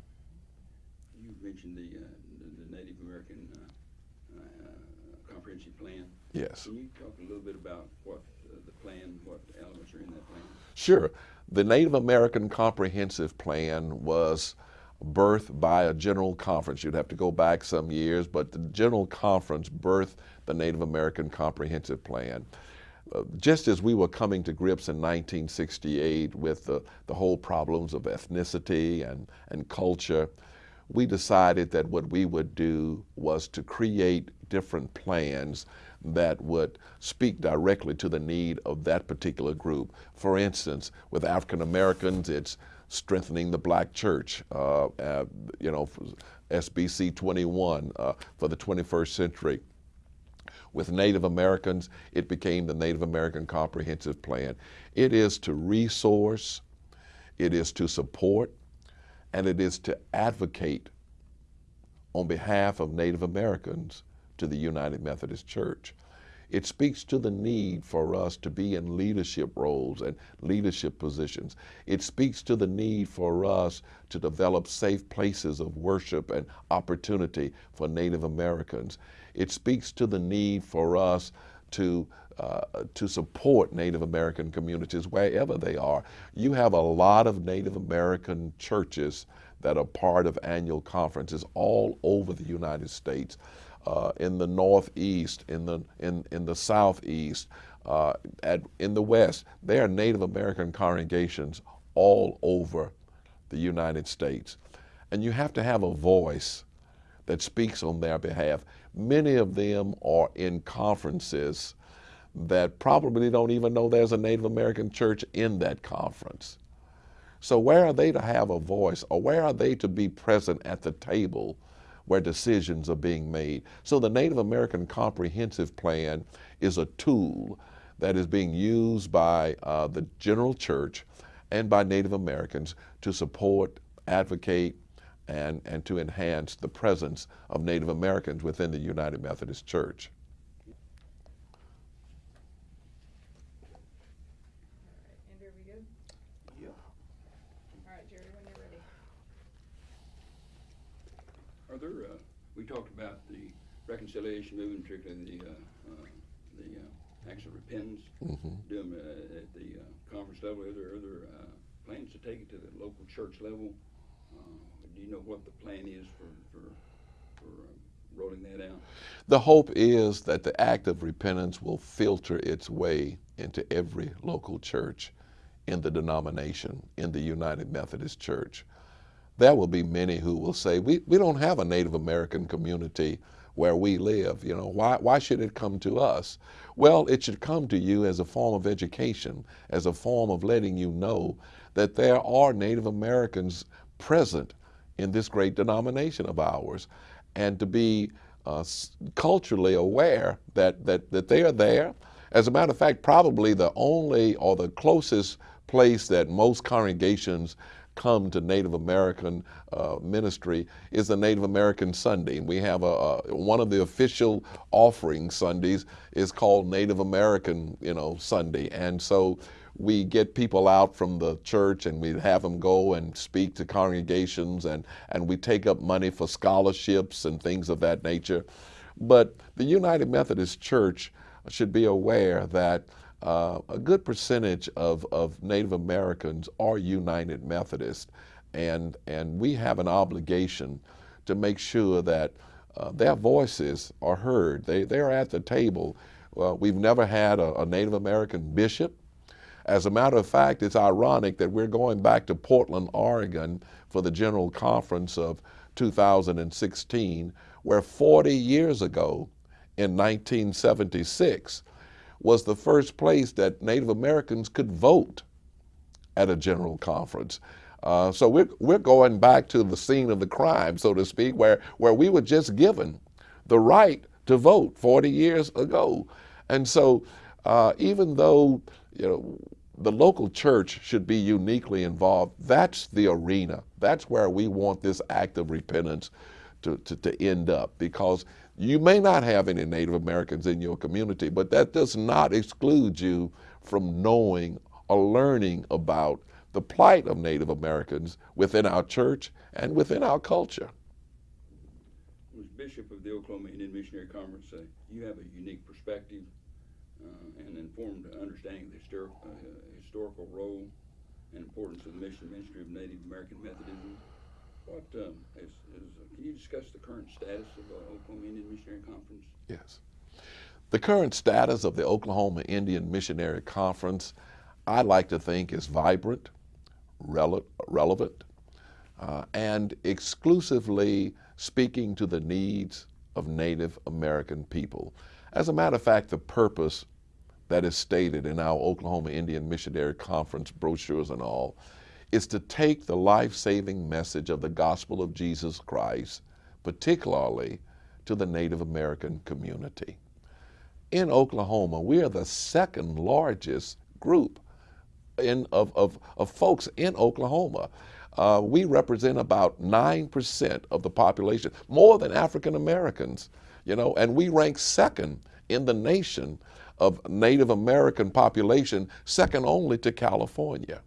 You mentioned the, uh, the, the, Native American uh, uh, comprehensive plan. Yes. Can you talk a little bit about what uh, the plan, what elements are in that plan? Sure. The Native American Comprehensive Plan was birthed by a general conference. You'd have to go back some years, but the general conference birthed the Native American Comprehensive Plan just as we were coming to grips in 1968 with the, the whole problems of ethnicity and, and culture, we decided that what we would do was to create different plans that would speak directly to the need of that particular group. For instance, with African Americans, it's strengthening the black church, uh, uh, you know, SBC 21 uh, for the 21st century. With Native Americans, it became the Native American Comprehensive Plan. It is to resource, it is to support, and it is to advocate on behalf of Native Americans to the United Methodist Church. It speaks to the need for us to be in leadership roles and leadership positions. It speaks to the need for us to develop safe places of worship and opportunity for Native Americans. It speaks to the need for us to uh, to support Native American communities wherever they are. You have a lot of Native American churches that are part of annual conferences all over the United States uh, in the Northeast, in the, in, in the Southeast, uh, at, in the West. There are Native American congregations all over the United States. And you have to have a voice that speaks on their behalf. Many of them are in conferences that probably don't even know there's a Native American church in that conference. So, where are they to have a voice, or where are they to be present at the table where decisions are being made. So the Native American Comprehensive Plan is a tool that is being used by uh, the general church and by Native Americans to support, advocate, and, and to enhance the presence of Native Americans within the United Methodist Church. Andrew, are we good? Yep. All right, Jerry, when you're ready. Are there, uh, we talked about the reconciliation movement, particularly the, uh, uh, the, uh, acts of repentance, Mhm. doing, uh, at the, uh, conference level, are there, uh, plans to take it to the local church level? Uh, do you know what the plan is for, for, for, uh, rolling that out? The hope is that the act of repentance will filter its way into every local church in the denomination, in the United Methodist Church. There will be many who will say, we, we don't have a Native American community where we live. You know, why, why should it come to us? Well, it should come to you as a form of education, as a form of letting you know that there are Native Americans present in this great denomination of ours and to be uh, culturally aware that, that, that they are there. As a matter of fact, probably the only or the closest place that most congregations come to Native American uh, ministry is the Native American Sunday. And we have a, a, one of the official offering Sundays is called Native American, you know, Sunday, and so we get people out from the church and we have them go and speak to congregations and, and we take up money for scholarships and things of that nature. But the United Methodist Church should be aware that uh, a good percentage of, of Native Americans are United Methodist, and, and we have an obligation to make sure that uh, their voices are heard. They, they're at the table. We've never had a, a Native American bishop. As a matter of fact, it's ironic that we're going back to Portland, Oregon for the General Conference of 2016, where 40 years ago, in 1976, was the first place that Native Americans could vote at a general conference. Uh, so we're, we're going back to the scene of the crime, so to speak, where, where we were just given the right to vote 40 years ago. And so uh, even though you know, the local church should be uniquely involved, that's the arena. That's where we want this act of repentance to, to, to end up because you may not have any Native Americans in your community, but that does not exclude you from knowing or learning about the plight of Native Americans within our church and within our culture. As Bishop of the Oklahoma Indian Missionary Conference, uh, you have a unique perspective uh, and informed understanding of the historic, uh, historical role and importance of the mission ministry of Native American Methodism. What um, is, is, uh, can you discuss the current status of the Oklahoma Indian Missionary Conference? Yes. The current status of the Oklahoma Indian Missionary Conference, I like to think, is vibrant, rele relevant. uh, and exclusively speaking to the needs of Native American people. As a matter of fact, the purpose that is stated in our Oklahoma Indian Missionary Conference brochures and all is to take the life saving message of the gospel of Jesus Christ, particularly to the Native American community. In Oklahoma, we are the second largest group in, of, of, of folks in Oklahoma. Uh, we represent about 9% of the population, more than African Americans, you know, and we rank second in the nation of Native American population, second only to California.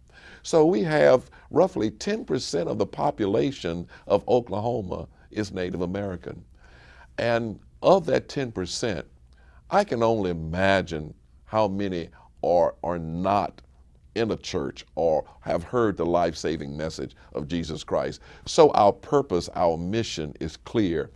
So we have roughly 10% of the population of Oklahoma is Native American. And of that 10%, I can only imagine how many are, are not in a church or have heard the life saving message of Jesus Christ. So our purpose, our mission is clear.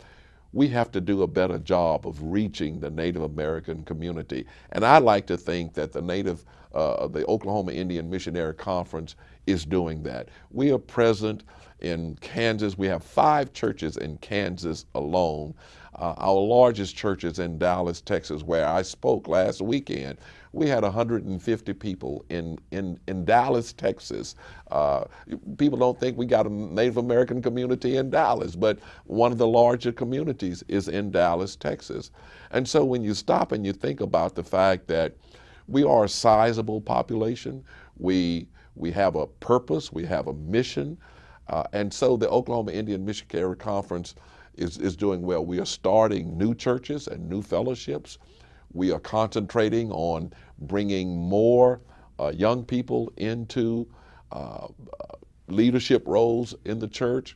We have to do a better job of reaching the Native American community. And I like to think that the Native, uh, the Oklahoma Indian Missionary Conference is doing that. We are present in Kansas. We have five churches in Kansas alone. Uh, our largest church is in Dallas, Texas, where I spoke last weekend. We had 150 people in, in, in Dallas, Texas. Uh, people don't think we got a Native American community in Dallas, but one of the larger communities is in Dallas, Texas. And so when you stop and you think about the fact that we are a sizable population, we, we have a purpose, we have a mission, uh, and so the Oklahoma Indian Missionary Conference is, is doing well. We are starting new churches and new fellowships. We are concentrating on bringing more uh, young people into uh, leadership roles in the church.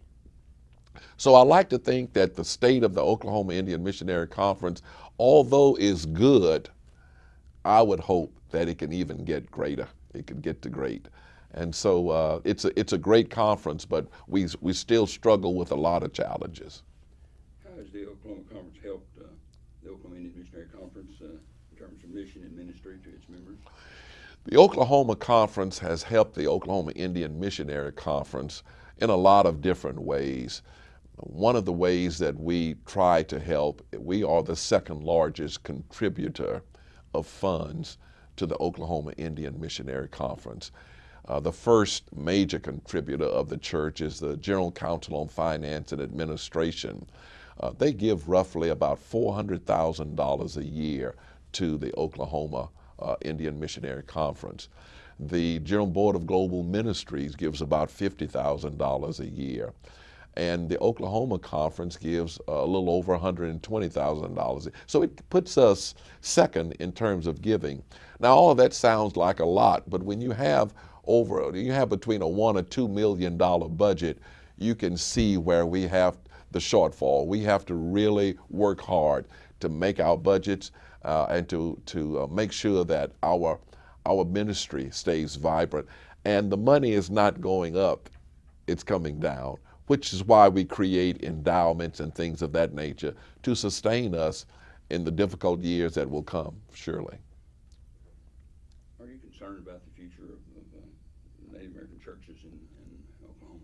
So I like to think that the state of the Oklahoma Indian Missionary Conference, although is good, I would hope that it can even get greater. It can get to great. And so uh, it's, a, it's a great conference, but we, we still struggle with a lot of challenges. How has the Oklahoma Conference helped uh, the Oklahoma Indian Missionary Conference uh, in terms of mission and ministry to its members? The Oklahoma Conference has helped the Oklahoma Indian Missionary Conference in a lot of different ways. One of the ways that we try to help, we are the second largest contributor of funds to the Oklahoma Indian Missionary Conference. Uh, the first major contributor of the church is the General Council on Finance and Administration. Uh, they give roughly about $400,000 a year to the Oklahoma uh, Indian Missionary Conference. The General Board of Global Ministries gives about $50,000 a year. And the Oklahoma Conference gives a little over $120,000. So it puts us second in terms of giving. Now, all of that sounds like a lot, but when you have over, you have between a one or two million dollar budget, you can see where we have the shortfall. We have to really work hard to make our budgets uh, and to, to uh, make sure that our, our ministry stays vibrant. And the money is not going up, it's coming down, which is why we create endowments and things of that nature to sustain us in the difficult years that will come, surely. Are you concerned about the future of, of uh, Native American churches in, in Oklahoma?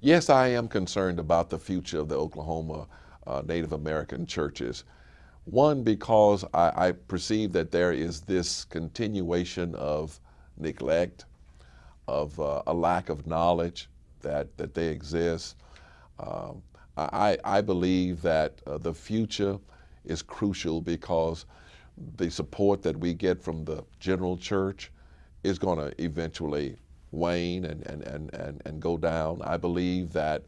Yes, I am concerned about the future of the Oklahoma uh, Native American churches. One, because I, I, perceive that there is this continuation of neglect, of uh, a lack of knowledge that, that they exist. Um, I, I believe that uh, the future is crucial because the support that we get from the general church is going to eventually wane and, and, and, and, and go down. I believe that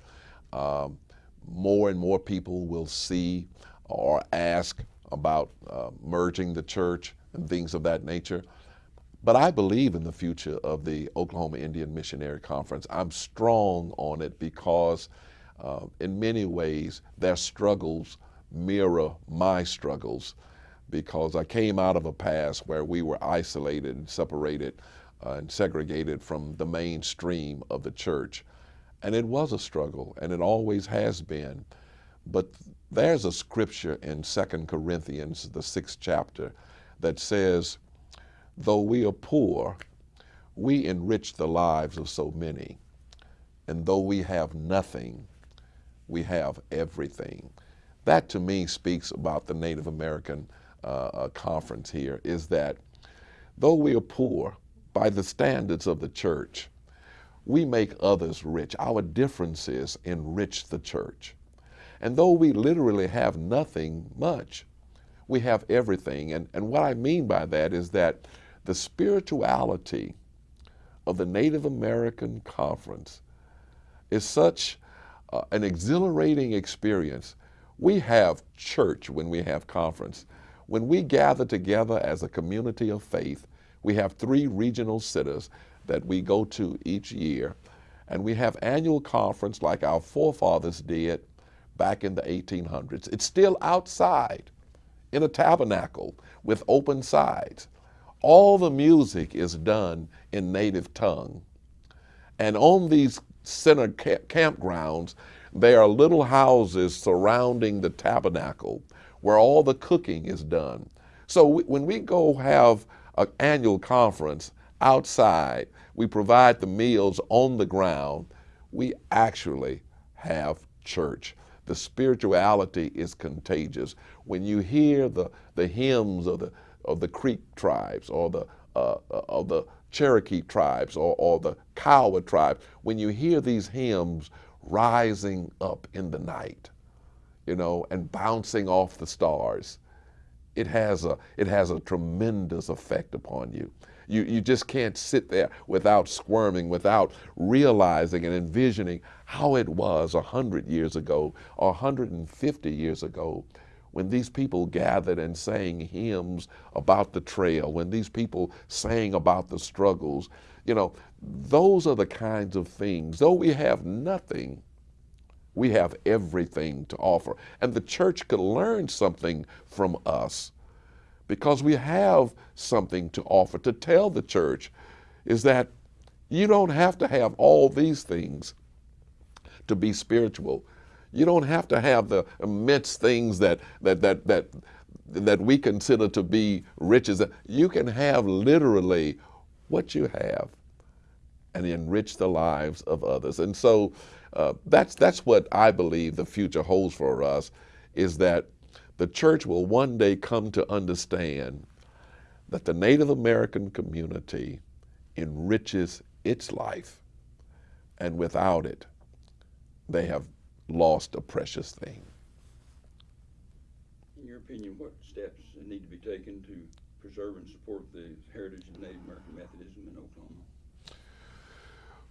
um, more and more people will see or ask about uh, merging the church and things of that nature. But I believe in the future of the Oklahoma Indian Missionary Conference. I'm strong on it because, uh, in many ways, their struggles mirror my struggles because I came out of a past where we were isolated and separated uh, and segregated from the mainstream of the church. And it was a struggle, and it always has been. But there's a scripture in 2 Corinthians, the sixth chapter, that says, Though we are poor, we enrich the lives of so many. and though we have nothing, we have everything. That to me speaks about the Native American uh, uh, conference here is that though we are poor by the standards of the church, we make others rich. Our differences enrich the church. And though we literally have nothing much, we have everything. And, and what I mean by that is that the spirituality of the Native American Conference is such uh, an exhilarating experience. We have church when we have conference. When we gather together as a community of faith, we have three regional centers that we go to each year. And we have annual conference like our forefathers did back in the 1800s. It's still outside in a tabernacle with open sides. All the music is done in native tongue. And on these center campgrounds, there are little houses surrounding the tabernacle where all the cooking is done. So we, when we go have an annual conference outside, we provide the meals on the ground, we actually have church. The spirituality is contagious. When you hear the, the hymns of the, of the Creek tribes or the, uh, uh of the Cherokee tribes or, or the Kiowa tribe, when you hear these hymns rising up in the night, you know, and bouncing off the stars, it has a, it has a tremendous effect upon you. You, you just can't sit there without squirming, without realizing and envisioning how it was 100 years ago or 150 years ago when these people gathered and sang hymns about the trail, when these people sang about the struggles. You know, those are the kinds of things. Though we have nothing, we have everything to offer. And the church could learn something from us because we have something to offer. To tell the church is that you don't have to have all these things to be spiritual. You don't have to have the immense things that that that that that we consider to be riches. You can have literally what you have and enrich the lives of others. And so uh, that's that's what I believe the future holds for us is that the church will one day come to understand that the Native American community enriches its life, and without it, they have lost a precious thing. In your opinion, what steps need to be taken to preserve and support the heritage of Native American Methodism?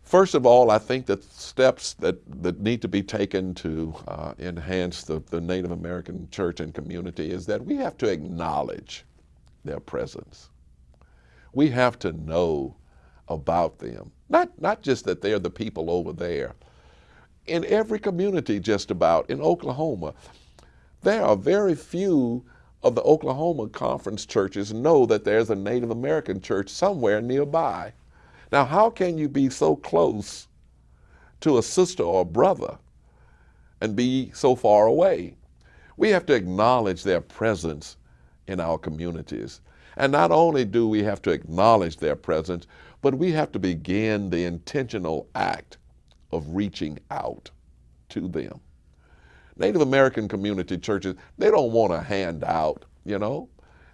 First of all, I think that steps that, that need to be taken to uh, enhance the, the Native American church and community is that we have to acknowledge their presence. We have to know about them. Not, not just that they're the people over there. In every community, just about, in Oklahoma, there are very few of the Oklahoma Conference churches know that there's a Native American church somewhere nearby. Now, how can you be so close to a sister or a brother and be so far away? We have to acknowledge their presence in our communities. And not only do we have to acknowledge their presence, but we have to begin the intentional act of reaching out to them. Native American community churches, they don't want to hand out, you know.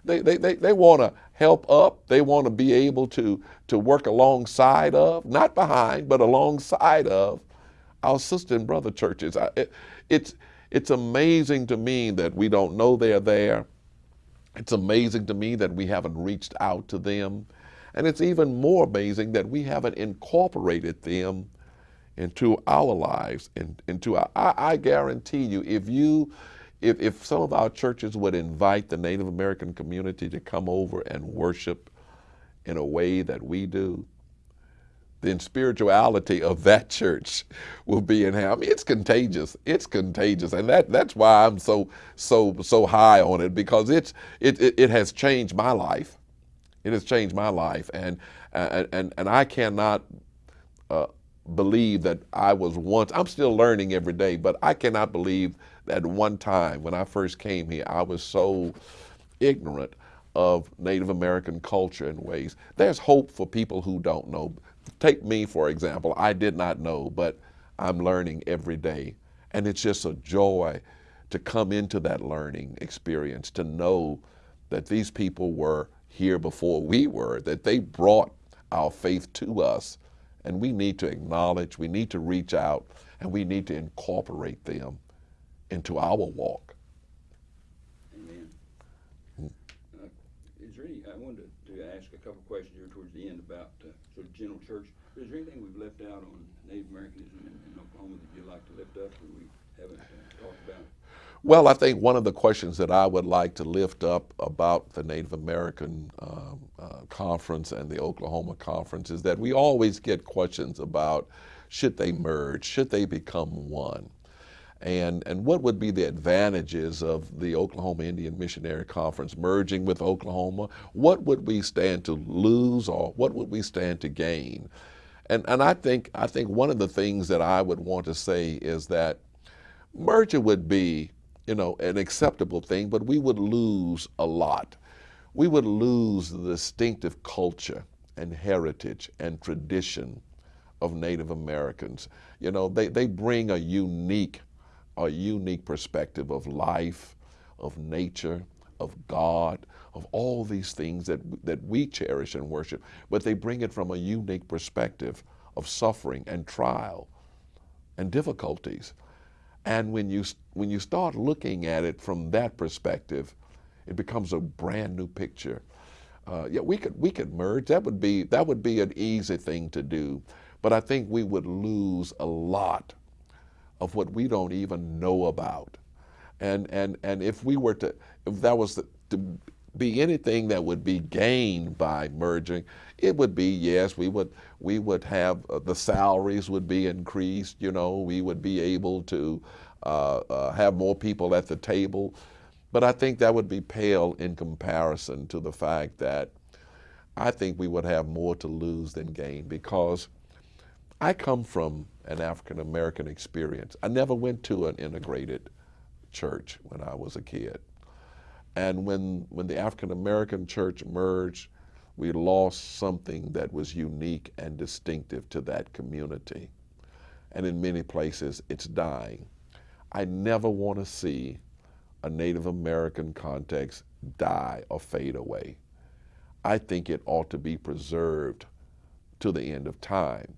They, they, they, they want to help up. They want to be able to, to work alongside of, not behind, but alongside of our sister and brother churches. It, it's, it's amazing to me that we don't know they're there. It's amazing to me that we haven't reached out to them. And it's even more amazing that we haven't incorporated them into our lives, and into our, I, I guarantee you, if you if, if some of our churches would invite the Native American community to come over and worship in a way that we do, then spirituality of that church will be in I mean, it's contagious. It's contagious, and that that's why I'm so so so high on it because it's it it, it has changed my life. It has changed my life, and and and, and I cannot. Uh, believe that I was once, I'm still learning every day, but I cannot believe at one time when I first came here, I was so ignorant of Native American culture and ways. There's hope for people who don't know. Take me, for example. I did not know, but I'm learning every day. And it's just a joy to come into that learning experience, to know that these people were here before we were, that they brought our faith to us. And we need to acknowledge, we need to reach out, and we need to incorporate them into our walk. Amen. Uh, Is there any, I wanted to, to ask a couple questions here towards the end about, uh, sort of general church. Is there anything we've left out on Native Americanism in, in Oklahoma that you'd like to lift up that we haven't uh, talked about? Well, I think one of the questions that I would like to lift up about the Native American um, uh, conference and the Oklahoma conference is that we always get questions about should they merge, should they become one, and and what would be the advantages of the Oklahoma Indian Missionary Conference merging with Oklahoma? What would we stand to lose, or what would we stand to gain? And and I think I think one of the things that I would want to say is that merger would be you know, an acceptable thing, but we would lose a lot. We would lose the distinctive culture and heritage and tradition of Native Americans. You know, they, they bring a unique, a unique perspective of life, of nature, of God, of all these things that, that we cherish and worship, but they bring it from a unique perspective of suffering and trial and difficulties. And when you, when you start looking at it from that perspective, it becomes a brand new picture. Uh, yeah, we could, we could merge. That would, be, that would be an easy thing to do. But I think we would lose a lot of what we don't even know about. And, and, and if we were to, if that was to, to be anything that would be gained by merging, it would be yes, we would we would have uh, the salaries would be increased. You know, we would be able to uh, uh, have more people at the table, but I think that would be pale in comparison to the fact that I think we would have more to lose than gain because I come from an African American experience. I never went to an integrated church when I was a kid. And when, when the African American church merged, we lost something that was unique and distinctive to that community. And in many places, it's dying. I never want to see a Native American context die or fade away. I think it ought to be preserved to the end of time.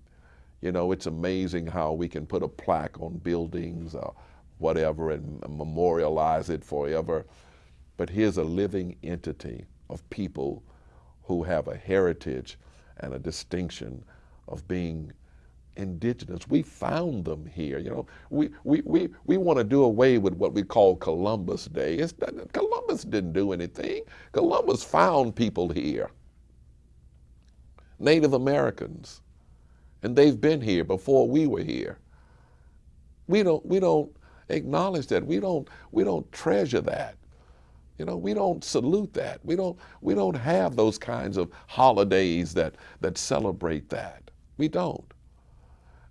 You know, it's amazing how we can put a plaque on buildings or whatever and memorialize it forever. But here's a living entity of people who have a heritage and a distinction of being indigenous. We found them here. You know, we, we, we, we want to do away with what we call Columbus Day. It's, Columbus didn't do anything. Columbus found people here, Native Americans, and they've been here before we were here. We don't, we don't acknowledge that. We don't, we don't treasure that. You know, we don't salute that. We don't, we don't have those kinds of holidays that, that celebrate that. We don't.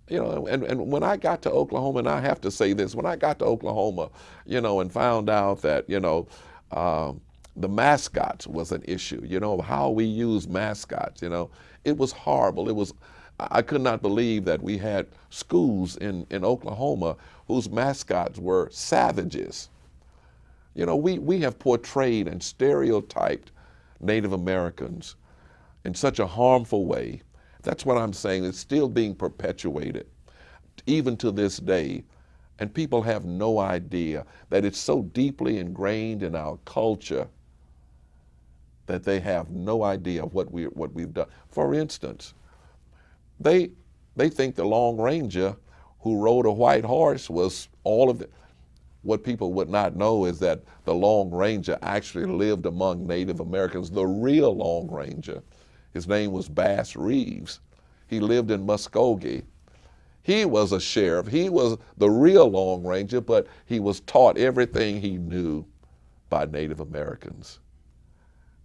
You know, and, and when I got to Oklahoma, and I have to say this, when I got to Oklahoma, you know, and found out that, you know, um, the mascots was an issue, you know, how we use mascots, you know, it was horrible. It was, I could not believe that we had schools in, in Oklahoma whose mascots were savages you know, we, we have portrayed and stereotyped Native Americans in such a harmful way. That's what I'm saying. It's still being perpetuated, even to this day. And people have no idea that it's so deeply ingrained in our culture that they have no idea what, we, what we've done. For instance, they, they think the Lone Ranger who rode a white horse was all of it what people would not know is that the Lone Ranger actually lived among Native Americans, the real Lone Ranger. His name was Bass Reeves. He lived in Muskogee. He was a sheriff. He was the real Lone Ranger, but he was taught everything he knew by Native Americans.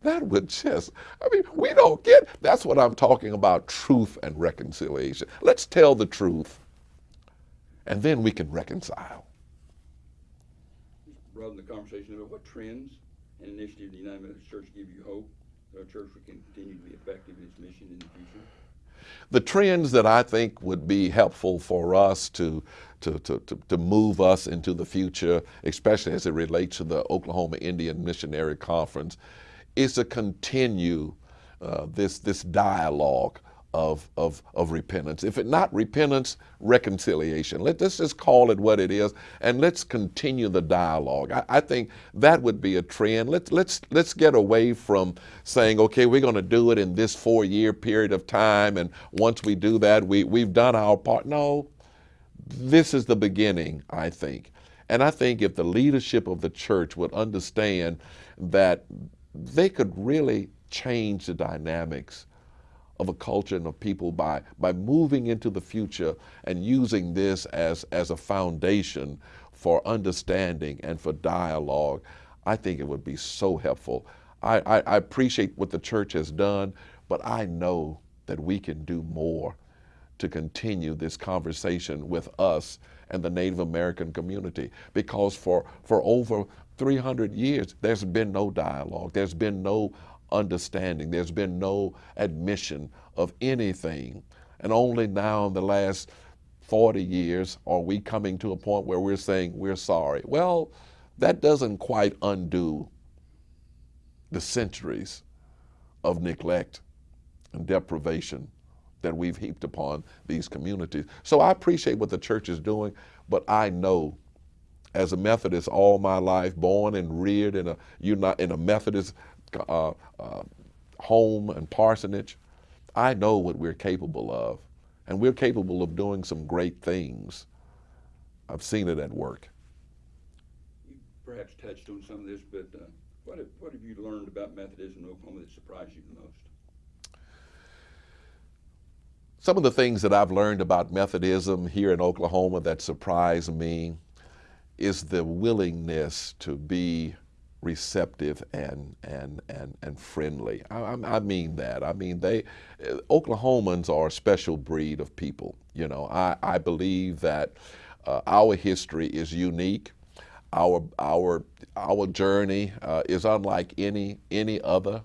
That would just, I mean, we don't get, that's what I'm talking about truth and reconciliation. Let's tell the truth, and then we can reconcile broaden the conversation about what trends and initiatives the United Methodist Church give you hope that our church will continue to be effective in its mission in the future? The trends that I think would be helpful for us to, to, to, to, to move us into the future, especially as it relates to the Oklahoma Indian Missionary Conference, is to continue uh, this, this dialogue of, of, of repentance. If it not repentance, reconciliation. Let, us just call it what it is and let's continue the dialogue. I, I think that would be a trend. Let's, let's, let's get away from saying, okay, we're going to do it in this four year period of time and once we do that, we, we've done our part. No, this is the beginning, I think. And I think if the leadership of the church would understand that they could really change the dynamics of a culture and of people by, by moving into the future and using this as, as a foundation for understanding and for dialogue, I think it would be so helpful. I, I, I appreciate what the church has done, but I know that we can do more to continue this conversation with us and the Native American community because for, for over 300 years, there's been no dialogue. There's been no understanding. There's been no admission of anything. And only now in the last 40 years are we coming to a point where we're saying we're sorry. Well, that doesn't quite undo the centuries of neglect and deprivation that we've heaped upon these communities. So I appreciate what the church is doing, but I know as a Methodist all my life, born and reared in a, in a Methodist uh, uh, home and parsonage, I know what we're capable of. And we're capable of doing some great things. I've seen it at work. You perhaps touched on some of this, but uh, what, have, what have you learned about Methodism in Oklahoma that surprised you the most? Some of the things that I've learned about Methodism here in Oklahoma that surprised me is the willingness to be receptive and and and and friendly. I, I, mean that. I mean they Oklahomans are a special breed of people. You know, I I believe that uh, our history is unique. Our our our journey uh, is unlike any any other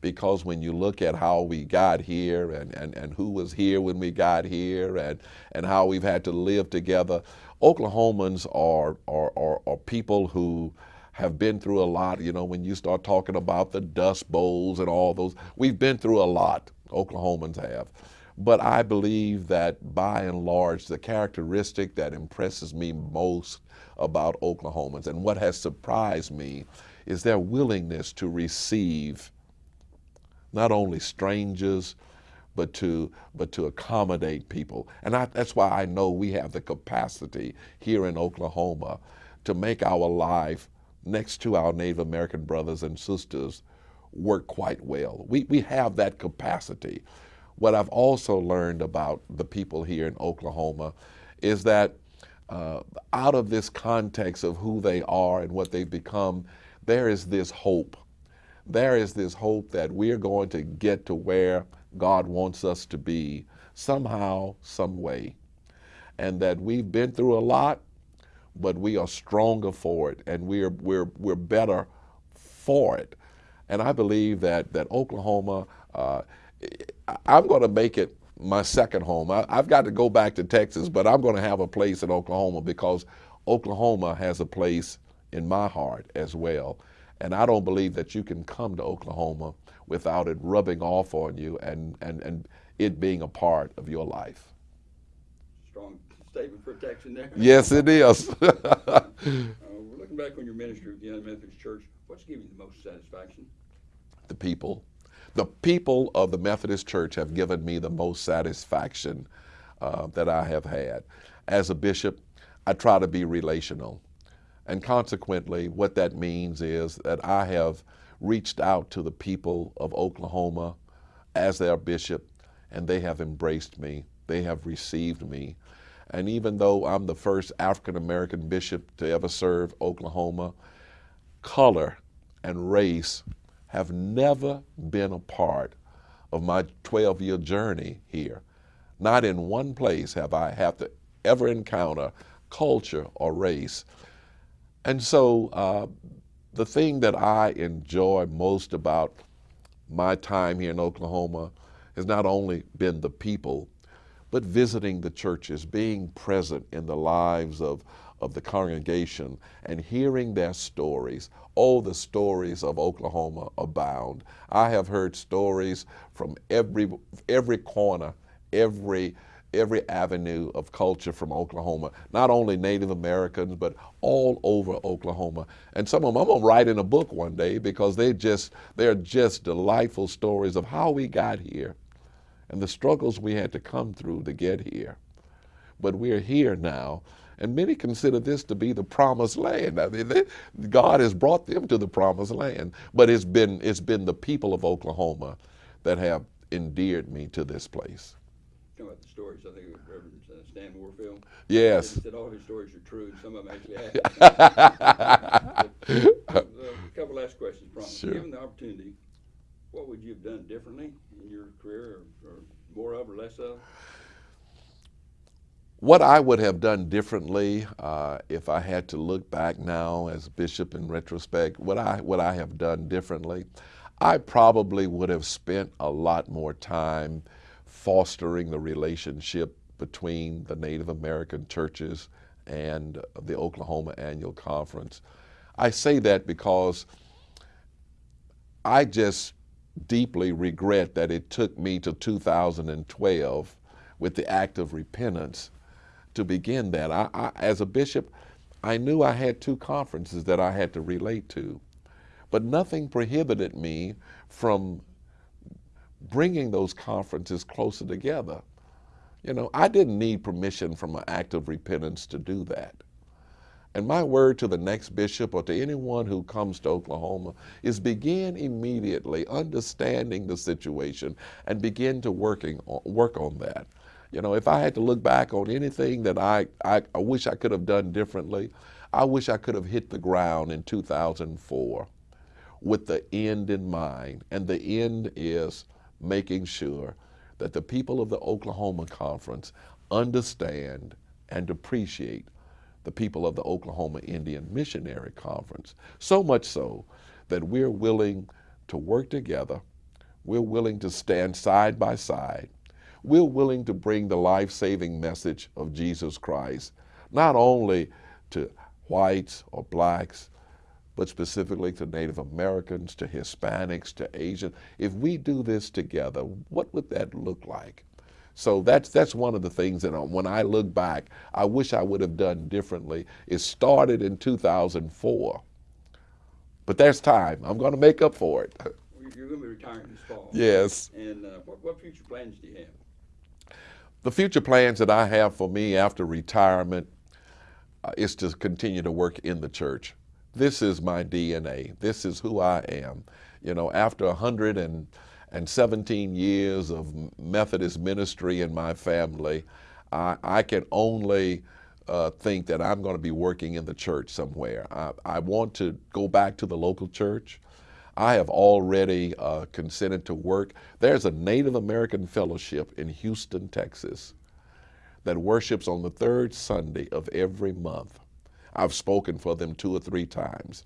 because when you look at how we got here and, and, and who was here when we got here and, and how we've had to live together, Oklahomans are, are, are, are people who have been through a lot. You know, when you start talking about the Dust Bowls and all those, we've been through a lot. Oklahomans have. But I believe that by and large, the characteristic that impresses me most about Oklahomans and what has surprised me is their willingness to receive not only strangers, but to, but to accommodate people. And I, that's why I know we have the capacity here in Oklahoma to make our life next to our Native American brothers and sisters work quite well. We, we have that capacity. What I've also learned about the people here in Oklahoma is that uh, out of this context of who they are and what they've become, there is this hope. There is this hope that we're going to get to where God wants us to be somehow, some way. And that we've been through a lot, but we are stronger for it and we're, we're, we're better for it. And I believe that, that Oklahoma, uh, I'm going to make it my second home. I, have got to go back to Texas, but I'm going to have a place in Oklahoma because Oklahoma has a place in my heart as well. And I don't believe that you can come to Oklahoma without it rubbing off on you and, and, and it being a part of your life. Strong statement protection there. Yes, it is. [LAUGHS] uh, looking back on your ministry with the United Methodist Church, what's given you the most satisfaction? The people. The people of the Methodist Church have given me the most satisfaction uh, that I have had. As a bishop, I try to be relational. And consequently, what that means is that I have reached out to the people of Oklahoma as their bishop, and they have embraced me. They have received me. And even though I'm the first African American bishop to ever serve Oklahoma, color and race have never been a part of my 12 year journey here. Not in one place have I had to ever encounter culture or race. And so uh, the thing that I enjoy most about my time here in Oklahoma has not only been the people, but visiting the churches, being present in the lives of, of the congregation and hearing their stories. Oh, the stories of Oklahoma abound. I have heard stories from every, every corner, every, every avenue of culture from Oklahoma, not only Native Americans, but all over Oklahoma. And some of them I'm gonna write in a book one day because they just, they're just delightful stories of how we got here and the struggles we had to come through to get here. But we're here now, and many consider this to be the promised land. I mean, they, God has brought them to the promised land, but it's been it's been the people of Oklahoma that have endeared me to this place. Talking about the stories, I think it was Reverend uh, Stan Warfield. Yes. He said all his stories are true, and some of them actually happened. Uh, [LAUGHS] a couple last questions, promise. Sure. Given the opportunity, what would you have done differently in your career, or, or more of, or less of? What I would have done differently uh, if I had to look back now as bishop in retrospect, what I what I have done differently, I probably would have spent a lot more time fostering the relationship between the Native American churches and the Oklahoma Annual Conference. I say that because I just deeply regret that it took me to 2012 with the act of repentance to begin that. I, I, as a bishop, I knew I had two conferences that I had to relate to, but nothing prohibited me from bringing those conferences closer together. You know, I didn't need permission from an act of repentance to do that. And my word to the next bishop or to anyone who comes to Oklahoma is begin immediately understanding the situation and begin to working on, work on that. You know, if I had to look back on anything that I, I, I wish I could have done differently, I wish I could have hit the ground in 2004 with the end in mind. And the end is making sure that the people of the Oklahoma Conference understand and appreciate the people of the Oklahoma Indian Missionary Conference. So much so that we're willing to work together, we're willing to stand side by side, we're willing to bring the life saving message of Jesus Christ, not only to whites or blacks, but specifically to Native Americans, to Hispanics, to Asians. If we do this together, what would that look like? So that's that's one of the things that when I look back, I wish I would have done differently. It started in 2004, but there's time. I'm going to make up for it. [LAUGHS] You're going to be retiring this fall. Yes. And uh, what, what future plans do you have? The future plans that I have for me after retirement uh, is to continue to work in the church. This is my DNA. This is who I am. You know, after 117 years of Methodist ministry in my family, I, I can only uh, think that I'm going to be working in the church somewhere. I, I want to go back to the local church. I have already uh, consented to work. There's a Native American fellowship in Houston, Texas, that worships on the third Sunday of every month. I've spoken for them two or three times.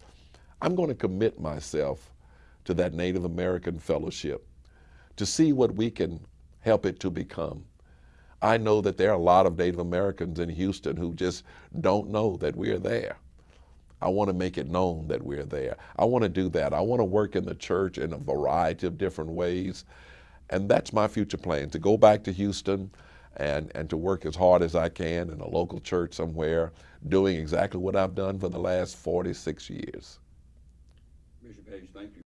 I'm going to commit myself to that Native American fellowship to see what we can help it to become. I know that there are a lot of Native Americans in Houston who just don't know that we're there. I want to make it known that we're there. I want to do that. I want to work in the church in a variety of different ways. And that's my future plan to go back to Houston and, and to work as hard as I can in a local church somewhere, doing exactly what I've done for the last 46 years. Bishop Hayes, thank you